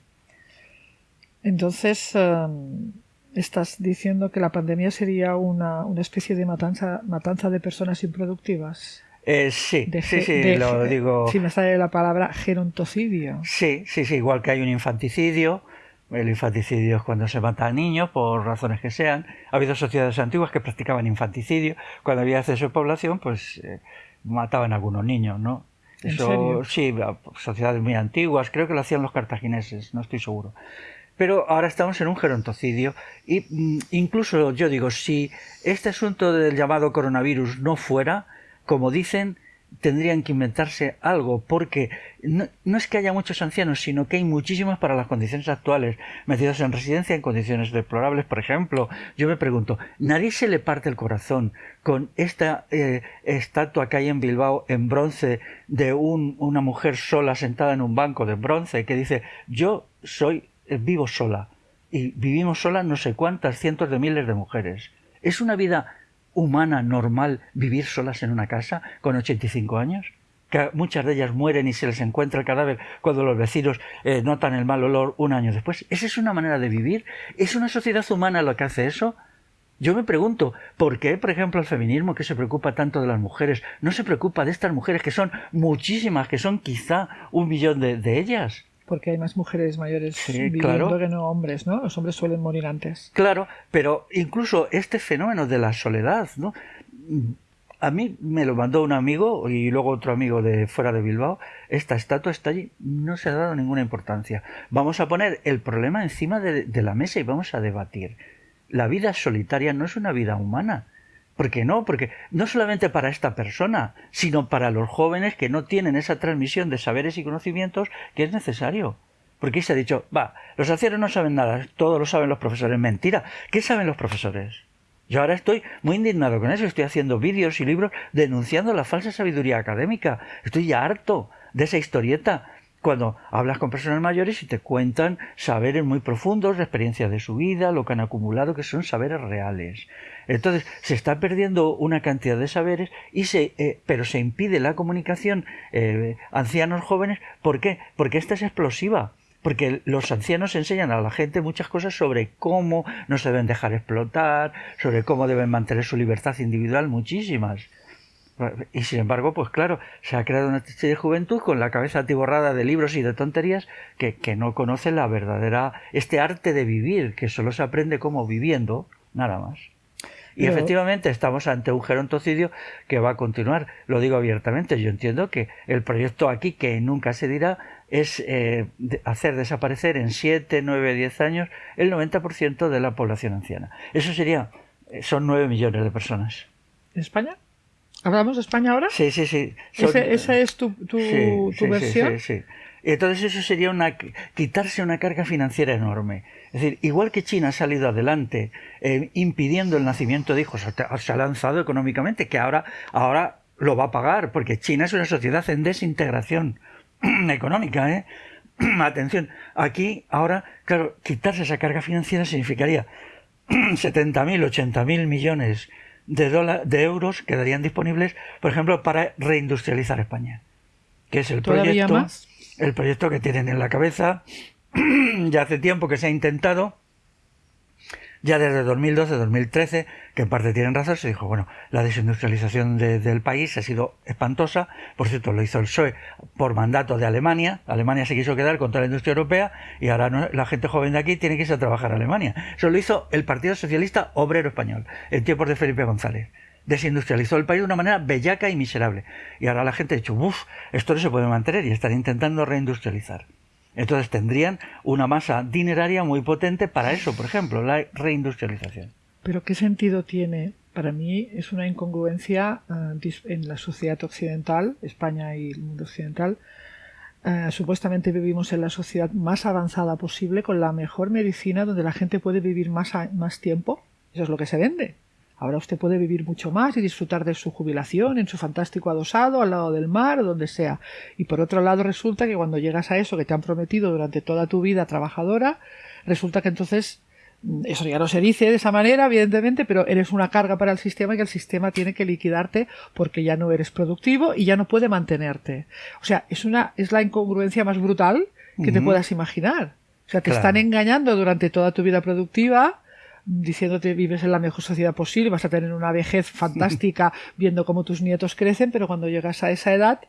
Entonces, em, estás diciendo que la pandemia sería una, una especie de matanza, matanza de personas improductivas. Eh, sí, sí, sí, lo digo. Si me sale la palabra gerontocidio. Sí, sí, sí, igual que hay un infanticidio. El infanticidio es cuando se mata al niño, por razones que sean. Ha habido sociedades antiguas que practicaban infanticidio. Cuando había exceso de población, pues eh, mataban a algunos niños, ¿no? Eso, sí, sociedades muy antiguas, creo que lo hacían los cartagineses, no estoy seguro. Pero ahora estamos en un gerontocidio y mm, incluso yo digo, si este asunto del llamado coronavirus no fuera, como dicen, tendrían que inventarse algo, porque no, es que haya muchos ancianos, sino que hay muchísimos para las condiciones actuales, metidos en residencia en condiciones deplorables. Por ejemplo, yo me pregunto, ¿nadie se le parte el corazón con esta eh, estatua que hay en Bilbao en bronce de un, una mujer sola sentada en un banco de bronce que dice, yo soy, eh, vivo sola, y vivimos sola no sé cuántas cientos de miles de mujeres? Es una vida humana normal vivir solas en una casa con 85 años? Que muchas de ellas mueren y se les encuentra el cadáver cuando los vecinos eh, notan el mal olor un año después. ¿Esa es una manera de vivir? ¿Es una sociedad humana lo que hace eso? Yo me pregunto, ¿por qué, por ejemplo, el feminismo que se preocupa tanto de las mujeres no se preocupa de estas mujeres que son muchísimas, que son quizá un millón de, ellas? Porque hay más mujeres mayores viviendo que no hombres, ¿no? Los hombres suelen morir antes. Claro, pero incluso este fenómeno de la soledad, ¿no? A mí me lo mandó un amigo y luego otro amigo de fuera de Bilbao. Esta estatua está allí, no se ha dado ninguna importancia. Vamos a poner el problema encima de la mesa y vamos a debatir la vida solitaria no es una vida humana. ¿Por qué no? Porque no solamente para esta persona, sino para los jóvenes que no tienen esa transmisión de saberes y conocimientos que es necesario. Porque se ha dicho, va, los ancianos no saben nada, todo lo saben los profesores. Mentira. ¿Qué saben los profesores? Yo ahora estoy muy indignado con eso, estoy haciendo vídeos y libros denunciando la falsa sabiduría académica. Estoy ya harto de esa historieta cuando hablas con personas mayores y te cuentan saberes muy profundos, la experiencia de su vida, lo que han acumulado, que son saberes reales. Entonces, se está perdiendo una cantidad de saberes, y se, eh, pero se impide la comunicación eh, ancianos jóvenes. ¿Por qué? Porque esta es explosiva. Porque los ancianos enseñan a la gente muchas cosas sobre cómo no se deben dejar explotar, sobre cómo deben mantener su libertad individual, muchísimas. Y sin embargo, pues claro, se ha creado una de juventud con la cabeza atiborrada de libros y de tonterías que, que no conoce la verdadera, este arte de vivir, que solo se aprende como viviendo, nada más. Y efectivamente estamos ante un gerontocidio que va a continuar. Lo digo abiertamente. Yo entiendo que el proyecto aquí, que nunca se dirá, es eh, hacer desaparecer en 7, 9, 10 años el 90% de la población anciana. Eso sería, eh, son 9 millones de personas. ¿En España? ¿Hablamos de España ahora? Sí, sí, sí. ¿Esa es tu, tu, versión? Sí, sí, Entonces eso sería una, quitarse una carga financiera enorme. Es decir, igual que China ha salido adelante eh, impidiendo el nacimiento de hijos, se ha lanzado económicamente, que ahora, ahora lo va a pagar, porque China es una sociedad en desintegración económica. ¿eh? Atención, aquí ahora, claro, quitarse esa carga financiera significaría 70.000, 80.000 millones de, de euros quedarían disponibles, por ejemplo, para reindustrializar España, que es el proyecto, el proyecto que tienen en la cabeza. ya hace tiempo que se ha intentado ya desde 2012-2013, que en parte tienen razón, se dijo, bueno, la desindustrialización del país ha sido espantosa, por cierto, lo hizo el PSOE por mandato de Alemania, Alemania se quiso quedar con la industria europea y ahora la gente joven de aquí tiene que irse a trabajar a Alemania. Eso lo hizo el Partido Socialista Obrero Español, en tiempos de Felipe González desindustrializó el país de una manera bellaca y miserable. Y ahora la gente ha dicho, uff, esto no se puede mantener y están intentando reindustrializar. Entonces tendrían una masa dineraria muy potente para eso, por ejemplo, la reindustrialización. Pero ¿qué sentido tiene? Para mí es una incongruencia eh, en la sociedad occidental, España y el mundo occidental. Eh, supuestamente vivimos en la sociedad más avanzada posible, con la mejor medicina, donde la gente puede vivir más, más tiempo. Eso es lo que se vende. Ahora usted puede vivir mucho más y disfrutar de su jubilación en su fantástico adosado al lado del mar o donde sea. Y por otro lado resulta que cuando llegas a eso que te han prometido durante toda tu vida trabajadora, resulta que entonces mm, eso ya no se dice de esa manera, evidentemente, pero eres una carga para el sistema y que el sistema tiene que liquidarte porque ya no eres productivo y ya no puede mantenerte. O sea, es una, es la incongruencia más brutal que te puedas imaginar. O sea, te están engañando durante toda tu vida productiva diciéndote vives en la mejor sociedad posible, vas a tener una vejez fantástica viendo cómo tus nietos crecen, pero cuando llegas a esa edad,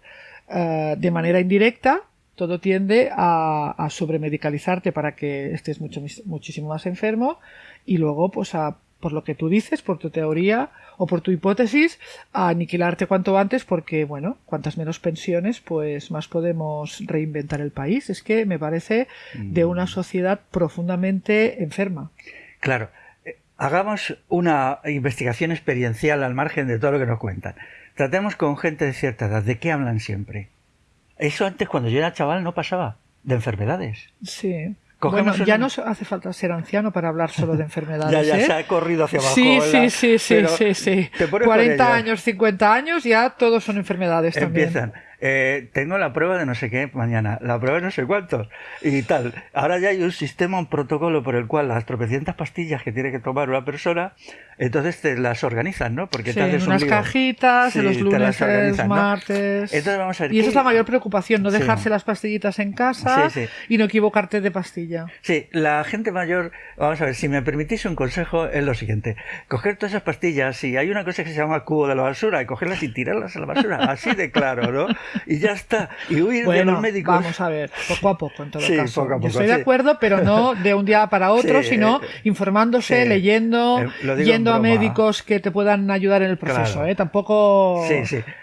eh, de manera indirecta, todo tiende a, a, sobremedicalizarte para que estés mucho, muchísimo más enfermo y luego, pues, a, por lo que tú dices, por tu teoría o por tu hipótesis, a aniquilarte cuanto antes porque, bueno, cuantas menos pensiones, pues más podemos reinventar el país. Es que me parece de una mm. sociedad profundamente enferma. Claro, hagamos una investigación experiencial al margen de todo lo que nos cuentan. Tratemos con gente de cierta edad. ¿De qué hablan siempre? Eso antes, cuando yo era chaval, no pasaba. De enfermedades. Sí. Bueno, ya no hace falta ser anciano para hablar solo de enfermedades. ya, ya ¿eh? se ha corrido hacia abajo. Sí, sí, sí, sí, sí, sí. 40 años, 50 años, ya todos son enfermedades Empiezan. Eh, tengo la prueba de no sé qué mañana, la prueba de no sé cuántos y tal. Ahora ya hay un sistema, un protocolo por el cual las tropecientas pastillas que tiene que tomar una persona, entonces te las organizan, ¿no? Porque sí, en unas cajitas, en los lunes, martes. Entonces vamos a ver y esa es la mayor preocupación, no dejarse las pastillitas en casa y no equivocarte de pastilla. Sí, la gente mayor, vamos a ver, si me permitís un consejo es lo siguiente, coger todas esas pastillas, si hay una cosa que se llama cubo de la basura, y cogerlas y tirarlas a la basura, así de claro, ¿no? Y ya está, y huir de los médicos. Vamos a ver, poco a poco en todo caso. Yo estoy de acuerdo, pero no de un día para otro, sino informándose, leyendo, eh, yendo a médicos que te puedan ayudar en el proceso, ¿eh? Tampoco...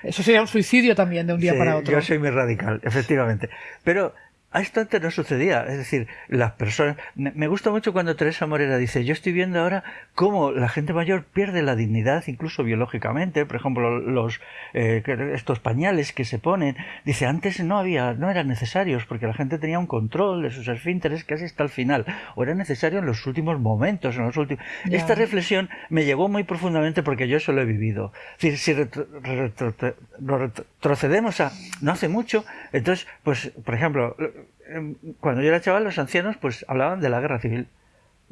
Eso sería un suicidio también de un día para otro. Yo soy muy radical, efectivamente. Pero a esto antes no sucedía. Es decir, las personas. Me gusta mucho cuando Teresa Morera dice: Yo estoy viendo ahora cómo la gente mayor pierde la dignidad, incluso biológicamente. Por ejemplo, los eh, estos pañales que se ponen. Dice: Antes no había, no eran necesarios porque la gente tenía un control de sus esfínteres casi hasta el final. O era necesario en los últimos momentos, en los últimos. Esta reflexión me llegó muy profundamente porque yo eso lo he vivido. Es decir, si retrocedemos a no hace mucho, entonces, pues, por ejemplo Em, cuando yo era chaval, los ancianos pues hablaban de la guerra civil.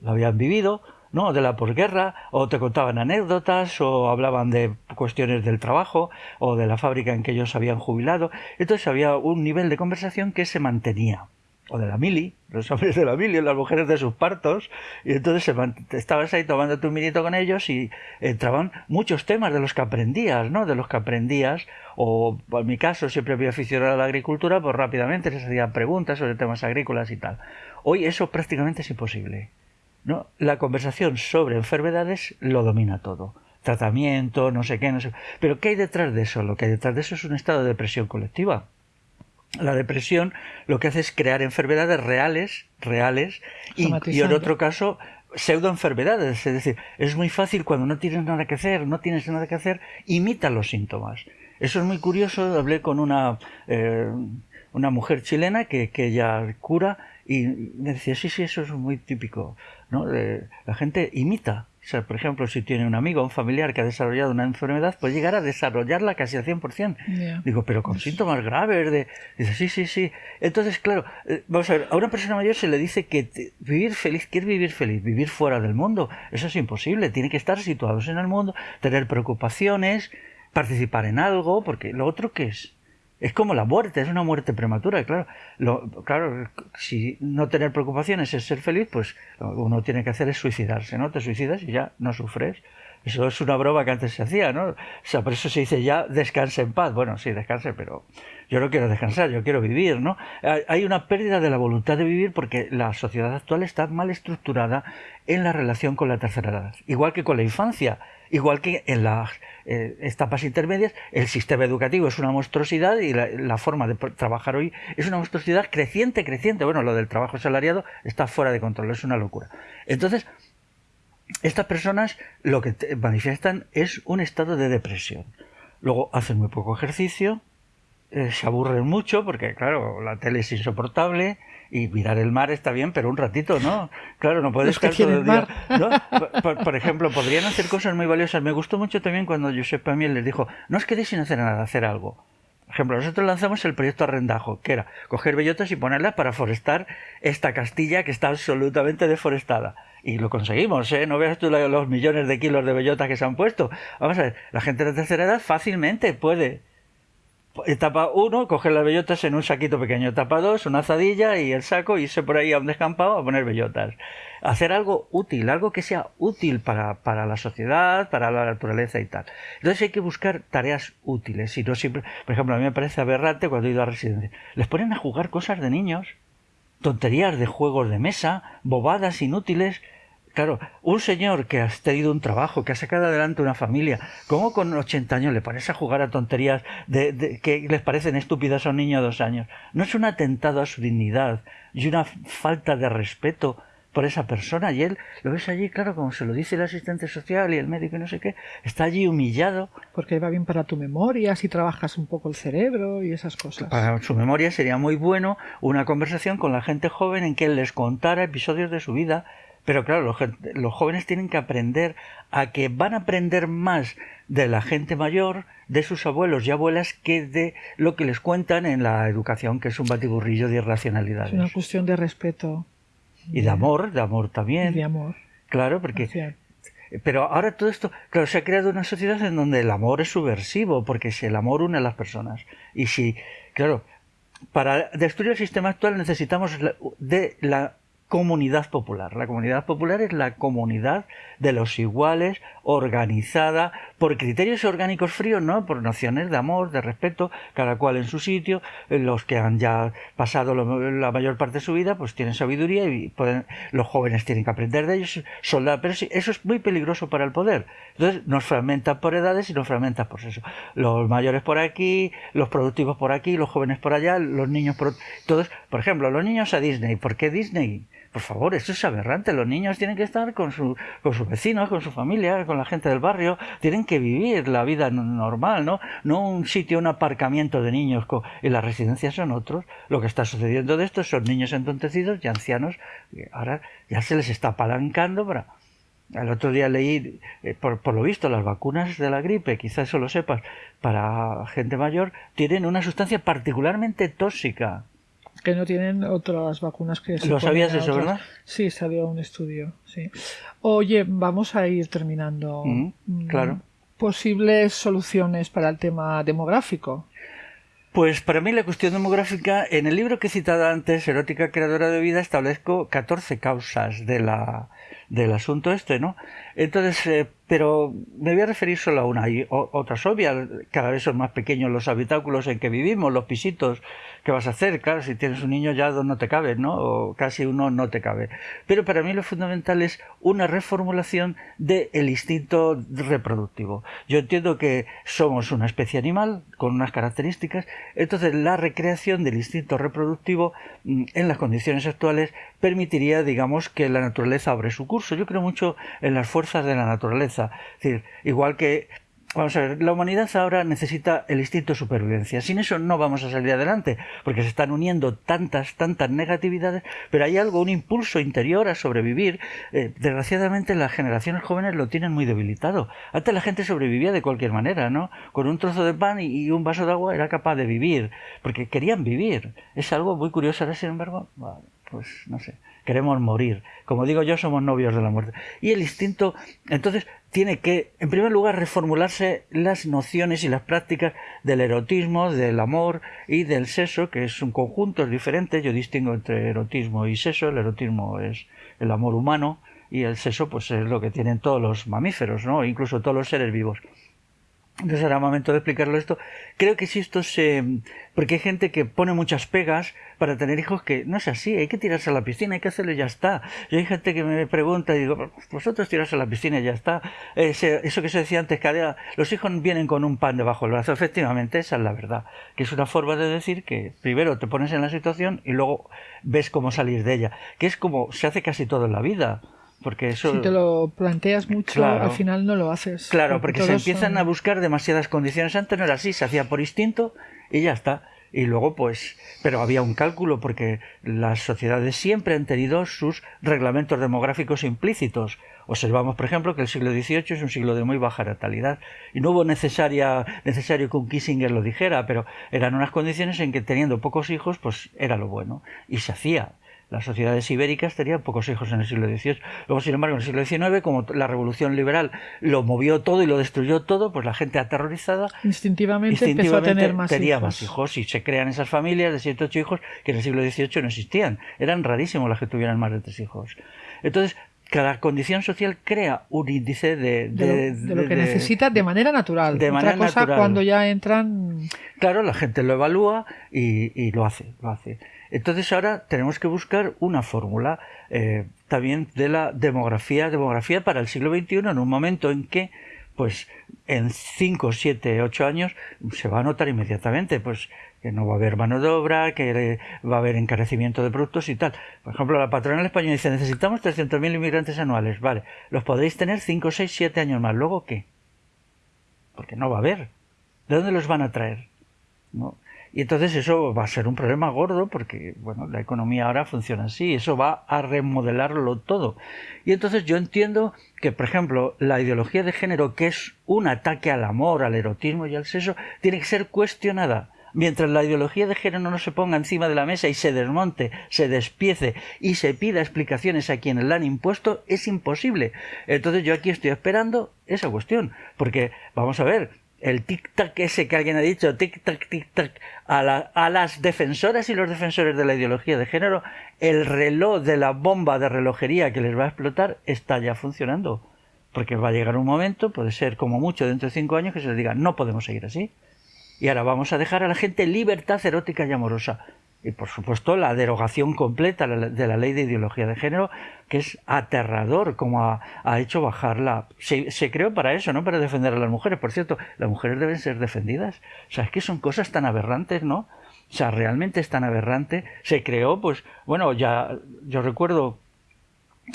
Lo habían vivido, ¿no? De la posguerra, o te contaban anécdotas, o hablaban de cuestiones del trabajo, o de la fábrica en que ellos habían jubilado. Entonces había un nivel de conversación que se mantenía. O de la mili, los hombres de la mili, las mujeres de sus partos, y entonces estabas ahí tomando tu minito con ellos y entraban muchos temas de los que aprendías, ¿no? De los que aprendías, o en mi caso siempre había aficionado a la agricultura, pues rápidamente les hacía preguntas sobre temas agrícolas y tal. Hoy eso prácticamente es imposible. ¿no? La conversación sobre enfermedades lo domina todo. Tratamiento, no sé qué, no sé. Pero ¿qué hay detrás de eso? Lo que hay detrás de eso es un estado de depresión colectiva. La depresión lo que hace es crear enfermedades reales, reales, y, y en otro caso pseudoenfermedades. Es decir, es muy fácil cuando no tienes nada que hacer, no tienes nada que hacer, imita los síntomas. Eso es muy curioso. Hablé con una, eh, una mujer chilena que, que ella cura y me decía, sí, sí, eso es muy típico. ¿no? la gente imita. O sea, por ejemplo, si tiene un amigo un familiar que ha desarrollado una enfermedad, puede llegar a desarrollarla casi al 100%. Digo, pero con síntomas graves de... Dice, sí, sí, sí. Entonces, claro, eh, vamos a ver, a una persona mayor se le dice que vivir feliz, quiere vivir feliz, vivir fuera del mundo. Eso es imposible. Tiene que estar situados en el mundo, tener preocupaciones, participar en algo, porque lo otro que es es como la muerte, es una muerte prematura. Claro, claro, si no tener preocupaciones es ser feliz, pues lo que uno tiene que hacer es suicidarse, ¿no? Te suicidas y ya no sufres. Eso es una broma que antes se hacía, ¿no? O sea, por eso se dice ya descanse en paz. Bueno, sí, descanse, pero yo no quiero descansar, yo quiero vivir, ¿no? Hay una pérdida de la voluntad de vivir porque la sociedad actual está mal estructurada en la relación con la tercera edad, igual que con la infancia. Igual que en las eh, etapas intermedias, el sistema educativo es una monstruosidad y la, forma de trabajar hoy es una monstruosidad creciente, creciente. Bueno, lo del trabajo salariado está fuera de control, es una locura. Entonces, estas personas lo que manifiestan es un estado de depresión. Luego hacen muy poco ejercicio, eh, se aburren mucho porque, claro, la tele es insoportable, y mirar el mar está bien, pero un ratito, ¿no? Claro, no puedes estar todo el día. ¿no? Por, ejemplo, podrían hacer cosas muy valiosas. Me gustó mucho también cuando Josep Pamiel les dijo, no os quedéis sin hacer nada, hacer algo. Por ejemplo, nosotros lanzamos el proyecto Arrendajo, que era coger bellotas y ponerlas para forestar esta Castilla que está absolutamente deforestada. Y lo conseguimos, ¿eh? No veas tú los millones de kilos de bellotas que se han puesto. Vamos a ver, la gente de tercera edad fácilmente puede etapa 1, coger las bellotas en un saquito pequeño. Etapa 2, una azadilla y el saco, y irse por ahí a un descampado a poner bellotas. Hacer algo útil, algo que sea útil para, para, la sociedad, para la naturaleza y tal. Entonces hay que buscar tareas útiles y no siempre. Por ejemplo, a mí me parece aberrante cuando he ido a residencia. Les ponen a jugar cosas de niños, tonterías de juegos de mesa, bobadas inútiles Claro, un señor que ha tenido un trabajo, que ha sacado adelante una familia, ¿cómo con 80 años le a jugar a tonterías de, que les parecen estúpidas a un niño de dos años? ¿No es un atentado a su dignidad y una falta de respeto por esa persona? Y él lo ves allí, claro, como se lo dice el asistente social y el médico y no sé qué, está allí humillado. Porque va bien para tu memoria, si trabajas un poco el cerebro y esas cosas. Para su memoria sería muy bueno una conversación con la gente joven en que él les contara episodios de su vida Pero claro, los, los jóvenes tienen que aprender a que van a aprender más de la gente mayor, de sus abuelos y abuelas, que de lo que les cuentan en la educación, que es un batiburrillo de irracionalidades. Es una cuestión de respeto. Y de amor, de amor también. Y de amor. Claro, porque pero ahora todo esto, claro, se ha creado una sociedad en donde el amor es subversivo, porque si el amor une a las personas. Y si, claro, para destruir el sistema actual necesitamos de la comunidad popular. La comunidad popular es la comunidad de los iguales, organizada por criterios orgánicos fríos, ¿no? Por nociones de amor, de respeto, cada cual en su sitio. Los que han ya pasado la mayor parte de su vida, pues tienen sabiduría y pueden, los jóvenes tienen que aprender de ellos, soldar. Pero eso es muy peligroso para el poder. Entonces nos fragmenta por edades y nos fragmenta por eso. Los mayores por aquí, los productivos por aquí, los jóvenes por allá, los niños por todos. Por ejemplo, los niños a Disney. ¿Por qué Disney? Por favor, eso es aberrante. Los niños tienen que estar con, su, con sus vecinos, con su familia, con la gente del barrio. Tienen que vivir la vida normal, ¿no? No un sitio, un aparcamiento de niños y las residencias son otros. Lo que está sucediendo de esto son niños entontecidos y ancianos. ahora ya se les está apalancando para... El otro día leí, eh, por, por, lo visto, las vacunas de la gripe, quizás eso lo sepas, para gente mayor, tienen una sustancia particularmente tóxica que no tienen otras vacunas que se ¿Lo sabías eso, verdad? Sí, salió un estudio, sí. Oye, vamos a ir terminando. Mm, mm, claro. Posibles soluciones para el tema demográfico. Pues para mí la cuestión demográfica, en el libro que he citado antes, Erótica Creadora de Vida, establezco 14 causas de la, del asunto este, ¿no? Entonces, eh, pero me voy a referir solo a una. Hay otras obvias, cada vez son más pequeños los habitáculos en que vivimos, los pisitos que vas a hacer. Claro, si tienes un niño ya no te cabe, ¿no? O casi uno no te cabe. Pero para mí lo fundamental es una reformulación del instinto reproductivo. Yo entiendo que somos una especie animal con unas características, entonces la recreación del instinto reproductivo mm, en las condiciones actuales permitiría, digamos, que la naturaleza abre su curso. Yo creo mucho en las fuerzas de la naturaleza. Es decir, igual que Vamos a ver, la humanidad ahora necesita el instinto de supervivencia. Sin eso no vamos a salir adelante, porque se están uniendo tantas, tantas negatividades, pero hay algo, un impulso interior a sobrevivir. Eh, desgraciadamente las generaciones jóvenes lo tienen muy debilitado. Antes la gente sobrevivía de cualquier manera, ¿no? Con un trozo de pan y, un vaso de agua era capaz de vivir, porque querían vivir. Es algo muy curioso ahora, sin embargo, pues no sé queremos morir. Como digo yo, somos novios de la muerte. Y el instinto, entonces, tiene que, en primer lugar, reformularse las nociones y las prácticas del erotismo, del amor y del sexo, que es un conjunto diferente. Yo distingo entre erotismo y sexo. El erotismo es el amor humano y el sexo, pues es lo que tienen todos los mamíferos, ¿no? Incluso todos los seres vivos. Entonces era momento de explicarlo esto. Creo que si esto se... Porque hay gente que pone muchas pegas para tener hijos que no es así, hay que tirarse a la piscina, hay que hacerlo y ya está. Y hay gente que me pregunta y digo, vosotros tirarse a la piscina y ya está. eso que se decía antes, que los hijos vienen con un pan debajo del brazo. Efectivamente, esa es la verdad. Que es una forma de decir que primero te pones en la situación y luego ves cómo salir de ella. Que es como se hace casi todo en la vida. Porque eso... Si te lo planteas mucho, al final no lo haces. Claro, porque, se empiezan a buscar demasiadas condiciones. Antes no era así, se hacía por instinto y ya está. Y luego, pues, pero había un cálculo porque las sociedades siempre han tenido sus reglamentos demográficos implícitos. Observamos, por ejemplo, que el siglo XVIII es un siglo de muy baja natalidad y no hubo necesaria, necesario que un Kissinger lo dijera, pero eran unas condiciones en que teniendo pocos hijos, pues era lo bueno y se hacía las sociedades ibéricas tenían pocos hijos en el siglo XVIII. Luego, sin embargo, en el siglo XIX, como la revolución liberal lo movió todo y lo destruyó todo, pues la gente aterrorizada instintivamente, empezó a tener más tenía hijos. más hijos y se crean esas familias de siete ocho hijos que en el siglo XVIII no existían. Eran rarísimos las que tuvieran más de tres hijos. Entonces, cada condición social crea un índice de, de, lo, que necesita de manera natural. De Otra cosa cuando ya entran. Claro, la gente lo evalúa y, y lo hace, lo hace. Entonces ahora tenemos que buscar una fórmula eh, también de la demografía, demografía para el siglo XXI en un momento en que pues en 5, 7, 8 años se va a notar inmediatamente pues que no va a haber mano de obra, que va a haber encarecimiento de productos y tal. Por ejemplo, la patronal española dice, necesitamos 300.000 inmigrantes anuales. Vale, los podréis tener 5, 6, 7 años más. ¿Luego qué? Porque no va a haber. ¿De dónde los van a traer? ¿No? Y entonces eso va a ser un problema gordo porque, bueno, la economía ahora funciona así, eso va a remodelarlo todo. Y entonces yo entiendo que, por ejemplo, la ideología de género, que es un ataque al amor, al erotismo y al sexo, tiene que ser cuestionada. Mientras la ideología de género no se ponga encima de la mesa y se desmonte, se despiece y se pida explicaciones a quienes la han impuesto, es imposible. Entonces yo aquí estoy esperando esa cuestión. Porque, vamos a ver, el tic-tac ese que alguien ha dicho, tic-tac, tic-tac, a, a, las defensoras y los defensores de la ideología de género, el reloj de la bomba de relojería que les va a explotar está ya funcionando. Porque va a llegar un momento, puede ser como mucho dentro de cinco años, que se les diga, no podemos seguir así. Y ahora vamos a dejar a la gente libertad erótica y amorosa y por supuesto la derogación completa de la ley de ideología de género, que es aterrador como ha, hecho bajarla. Se, se, creó para eso, no para defender a las mujeres. Por cierto, las mujeres deben ser defendidas. O sea, es que son cosas tan aberrantes, ¿no? O sea, realmente es tan aberrante. Se creó, pues, bueno, ya yo recuerdo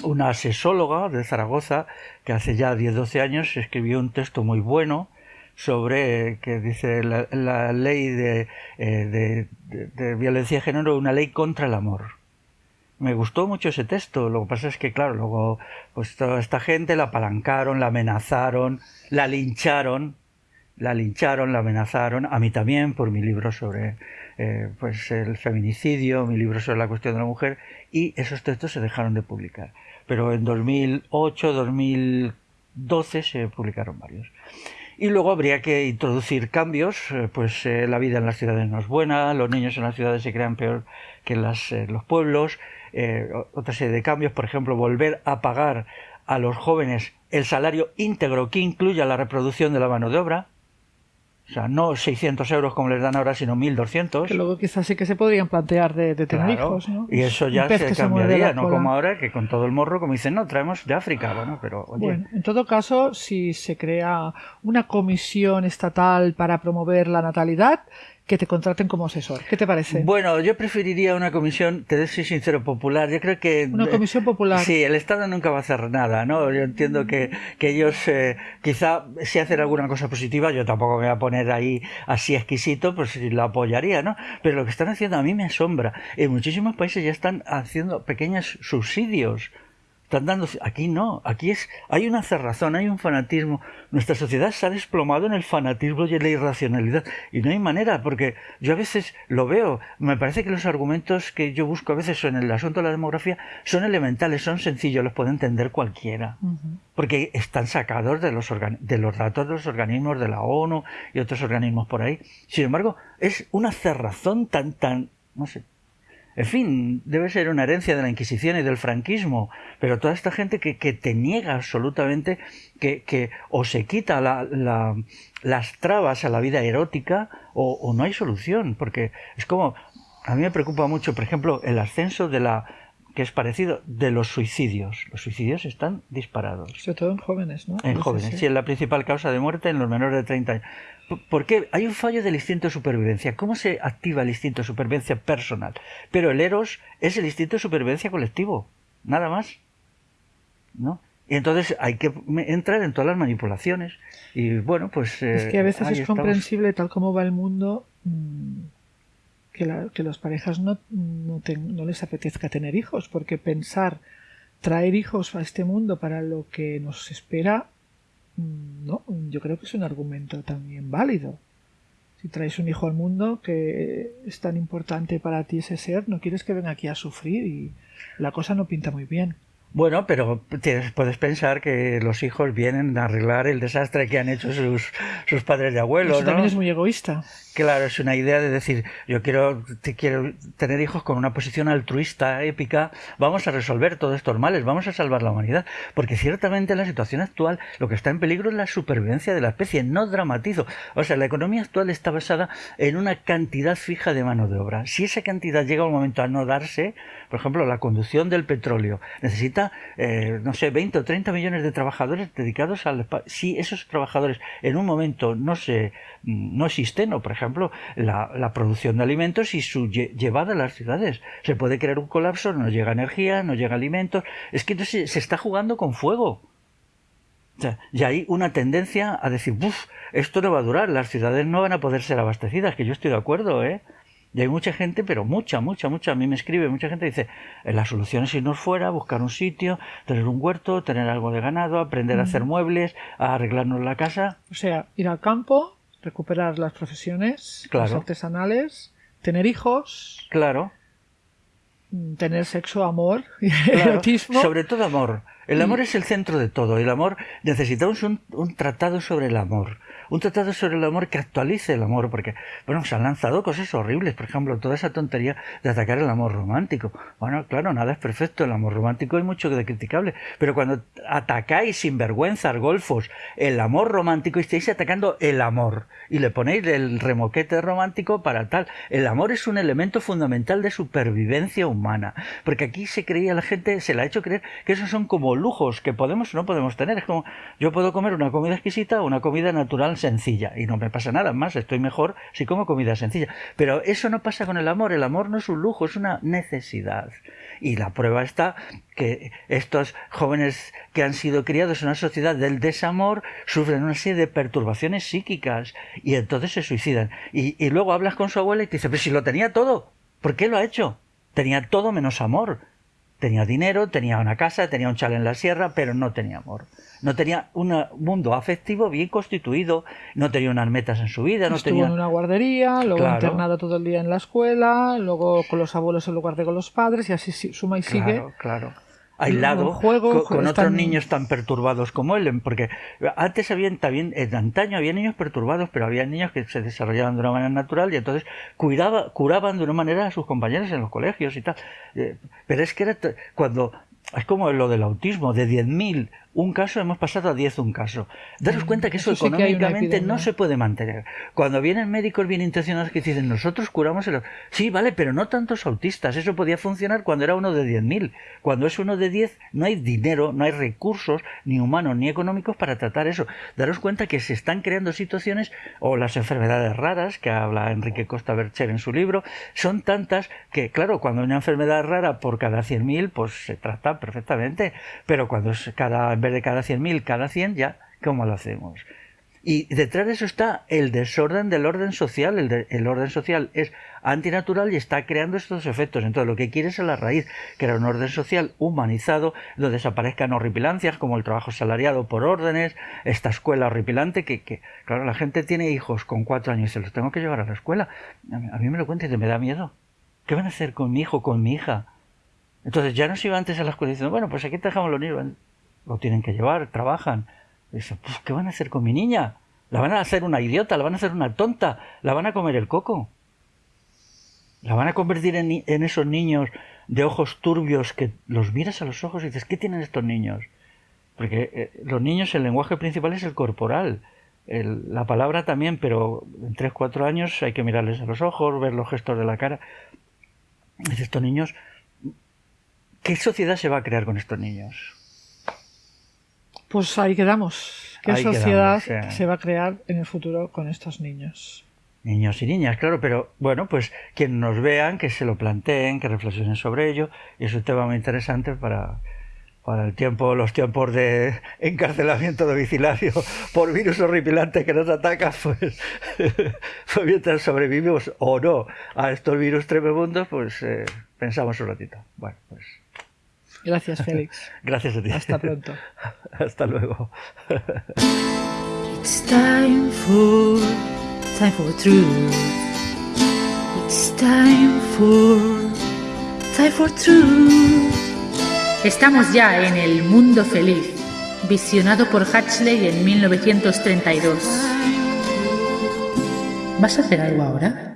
una sesóloga de Zaragoza que hace ya 10-12 años escribió un texto muy bueno sobre que dice la, ley de, eh, de, violencia de género, una ley contra el amor. Me gustó mucho ese texto, lo que pasa es que, claro, luego, pues toda esta gente la apalancaron, la amenazaron, la lincharon, la lincharon, la amenazaron, a mí también por mi libro sobre eh, pues el feminicidio, mi libro sobre la cuestión de la mujer, y esos textos se dejaron de publicar. Pero en 2008, 2012 se publicaron varios. Y luego habría que introducir cambios, eh, pues eh, la vida en las ciudades no es buena, los niños en las ciudades se crean peor que en eh, los pueblos, otra serie de cambios, por ejemplo, volver a pagar a los jóvenes el salario íntegro que incluya la reproducción de la mano de obra, o sea, no 600 euros como les dan ahora, sino 1.200. Que luego quizás sí que se podrían plantear de, tener hijos, ¿no? Y eso ya se cambiaría, no como ahora, que con todo el morro, como dicen, no, traemos de África, bueno, pero oye. Bueno, en todo caso, si se crea una comisión estatal para promover la natalidad, que te contraten como asesor. ¿Qué te parece? Bueno, yo preferiría una comisión, te soy sincero, popular. Yo creo que... Una comisión popular. Sí, el Estado nunca va a hacer nada, ¿no? Yo entiendo que, que ellos eh, quizá si hacen alguna cosa positiva, yo tampoco me voy a poner ahí así exquisito, pues si lo apoyaría, ¿no? Pero lo que están haciendo a mí me asombra. En muchísimos países ya están haciendo pequeños subsidios están dando aquí no aquí es hay una cerrazón hay un fanatismo. Nuestra sociedad se ha desplomado en el fanatismo y en la irracionalidad. Y no hay manera porque yo a veces lo veo. Me parece que los argumentos que yo busco a veces en el asunto de la demografía son elementales son sencillos los puede entender cualquiera. Porque están sacados de los de los datos de los organismos de la ONU y otros organismos por ahí. Sin embargo es una cerrazón tan tan no sé en fin, debe ser una herencia de la Inquisición y del franquismo, pero toda esta gente que, que te niega absolutamente, que, que o se quita la, la, las trabas a la vida erótica o, o no hay solución, porque es como, a mí me preocupa mucho, por ejemplo, el ascenso de la, que es parecido, de los suicidios. Los suicidios están disparados. Sobre todo en jóvenes, ¿no? En jóvenes, sí, es la principal causa de muerte en los menores de 30 años. ¿Por qué? Hay un fallo del instinto de supervivencia. ¿Cómo se activa el instinto de supervivencia personal? Pero el Eros es el instinto de supervivencia colectivo. Nada más. ¿No? Y entonces hay que entrar en todas las manipulaciones. Y bueno, pues. es que a veces eh, es comprensible, tal como va el mundo, mm, que, la, que las parejas no, no, no les apetezca tener hijos, porque pensar traer hijos a este mundo para lo que nos espera no, yo creo que es un argumento también válido. Si traes un hijo al mundo que es tan importante para ti ese ser, no quieres que venga aquí a sufrir y la cosa no pinta muy bien. Bueno, pero puedes pensar que los hijos vienen a arreglar el desastre que han hecho sus, sus padres y abuelos. Eso también es muy egoísta. Claro, es una idea de decir, yo quiero, quiero tener hijos con una posición altruista, épica, vamos a resolver todos estos males, vamos a salvar la humanidad. Porque ciertamente en la situación actual lo que está en peligro es la supervivencia de la especie, no dramatizo. O sea, la economía actual está basada en una cantidad fija de mano de obra. Si esa cantidad llega un momento a no darse, por ejemplo, la conducción del petróleo necesita, eh, no sé, 20 o 30 millones de trabajadores dedicados al... Si esos trabajadores en un momento no se no existen, o por ejemplo, la, producción de alimentos y su llevada a las ciudades. Se puede crear un colapso, no llega energía, no llega alimentos. Es que entonces se está jugando con fuego. y hay una tendencia a decir, esto no va a durar, las ciudades no van a poder ser abastecidas, que yo estoy de acuerdo, ¿eh? Y hay mucha gente, pero mucha, mucha, mucha, a mí me escribe, mucha gente dice, eh, la solución es irnos fuera, buscar un sitio, tener un huerto, tener algo de ganado, aprender a hacer muebles, a arreglarnos la casa. O sea, ir al campo, recuperar las profesiones, las artesanales, tener hijos. Claro. Mm, tener sexo, amor, erotismo. Sobre todo amor. El amor es el centro de todo. El amor, necesitamos un, un tratado sobre el amor un tratado sobre el amor que actualice el amor, porque, bueno, se han lanzado cosas horribles, por ejemplo, toda esa tontería de atacar el amor romántico. Bueno, claro, nada es perfecto, el amor romántico hay mucho de criticable, pero cuando atacáis sin vergüenza, golfos, el amor romántico, estáis atacando el amor, y le ponéis el remoquete romántico para tal. El amor es un elemento fundamental de supervivencia humana, porque aquí se creía la gente, se la ha hecho creer que esos son como lujos que podemos o no podemos tener. Es como, yo puedo comer una comida exquisita o una comida natural sencilla y no me pasa nada más, estoy mejor si como comida sencilla. Pero eso no pasa con el amor, el amor no es un lujo, es una necesidad. Y la prueba está que estos jóvenes que han sido criados en una sociedad del desamor sufren una serie de perturbaciones psíquicas y entonces se suicidan. Y, y luego hablas con su abuela y te dice, pero si lo tenía todo, ¿por qué lo ha hecho? Tenía todo menos amor. Tenía dinero, tenía una casa, tenía un chal en la sierra, pero no tenía amor. No tenía un mundo afectivo bien constituido, no tenía unas metas en su vida, no Estuvo tenía... en una guardería, luego internado todo el día en la escuela, luego con los abuelos en lugar de con los padres, y así suma y sigue. Claro, claro aislado juego, con, otros niños tan perturbados como él, porque antes había también, en antaño había niños perturbados, pero había niños que se desarrollaban de una manera natural y entonces cuidaba, curaban de una manera a sus compañeros en los colegios y tal. Eh, pero es que era cuando es como lo del autismo, de 10.000 un caso hemos pasado a 10 un caso. Daros mm, cuenta que eso, económicamente no se puede mantener. Cuando vienen médicos bien intencionados que dicen, nosotros curamos el... Sí, vale, pero no tantos autistas. Eso podía funcionar cuando era uno de 10.000. Cuando es uno de 10, no hay dinero, no hay recursos, ni humanos ni económicos para tratar eso. Daros cuenta que se están creando situaciones, o las enfermedades raras, que habla Enrique Costa Bercher en su libro, son tantas que, claro, cuando hay una enfermedad rara por cada 100.000, pues se trata perfectamente. Pero cuando es cada vez de cada 100.000, cada 100, ya, ¿cómo lo hacemos? Y detrás de eso está el desorden del orden social. El, orden social es antinatural y está creando estos efectos. Entonces, lo que quiere es a la raíz, crear un orden social humanizado, donde desaparezcan horripilancias como el trabajo salariado por órdenes, esta escuela horripilante que, claro, la gente tiene hijos con cuatro años y se los tengo que llevar a la escuela. A mí, me lo cuenta y me da miedo. ¿Qué van a hacer con mi hijo, con mi hija? Entonces, ya no se iba antes a la escuela diciendo, bueno, pues aquí te dejamos los niños lo tienen que llevar, trabajan. Dice, pues, ¿qué van a hacer con mi niña? La van a hacer una idiota, la van a hacer una tonta, la van a comer el coco. La van a convertir en, esos niños de ojos turbios que los miras a los ojos y dices, ¿qué tienen estos niños? Porque eh, los niños el lenguaje principal es el corporal. la palabra también, pero en 3, 4 años hay que mirarles a los ojos, ver los gestos de la cara. Dices, estos niños, ¿qué sociedad se va a crear con estos niños? Pues ahí quedamos. ¿Qué sociedad se va a crear en el futuro con estos niños? Niños y niñas, claro, pero bueno, pues quienes nos vean, que se lo planteen, que reflexionen sobre ello, y es un tema muy interesante para, para el tiempo, los tiempos de encarcelamiento domiciliario por virus horripilante que nos ataca, pues, pues mientras sobrevivimos o no a estos virus tremendos, pues eh, pensamos un ratito. Bueno, pues Gracias, Félix. Gracias a ti. Hasta pronto. Hasta luego. It's time for, time for truth. It's time for, time for truth. Estamos ya en el mundo feliz, visionado por Hatchley en 1932. ¿Vas a hacer algo ahora?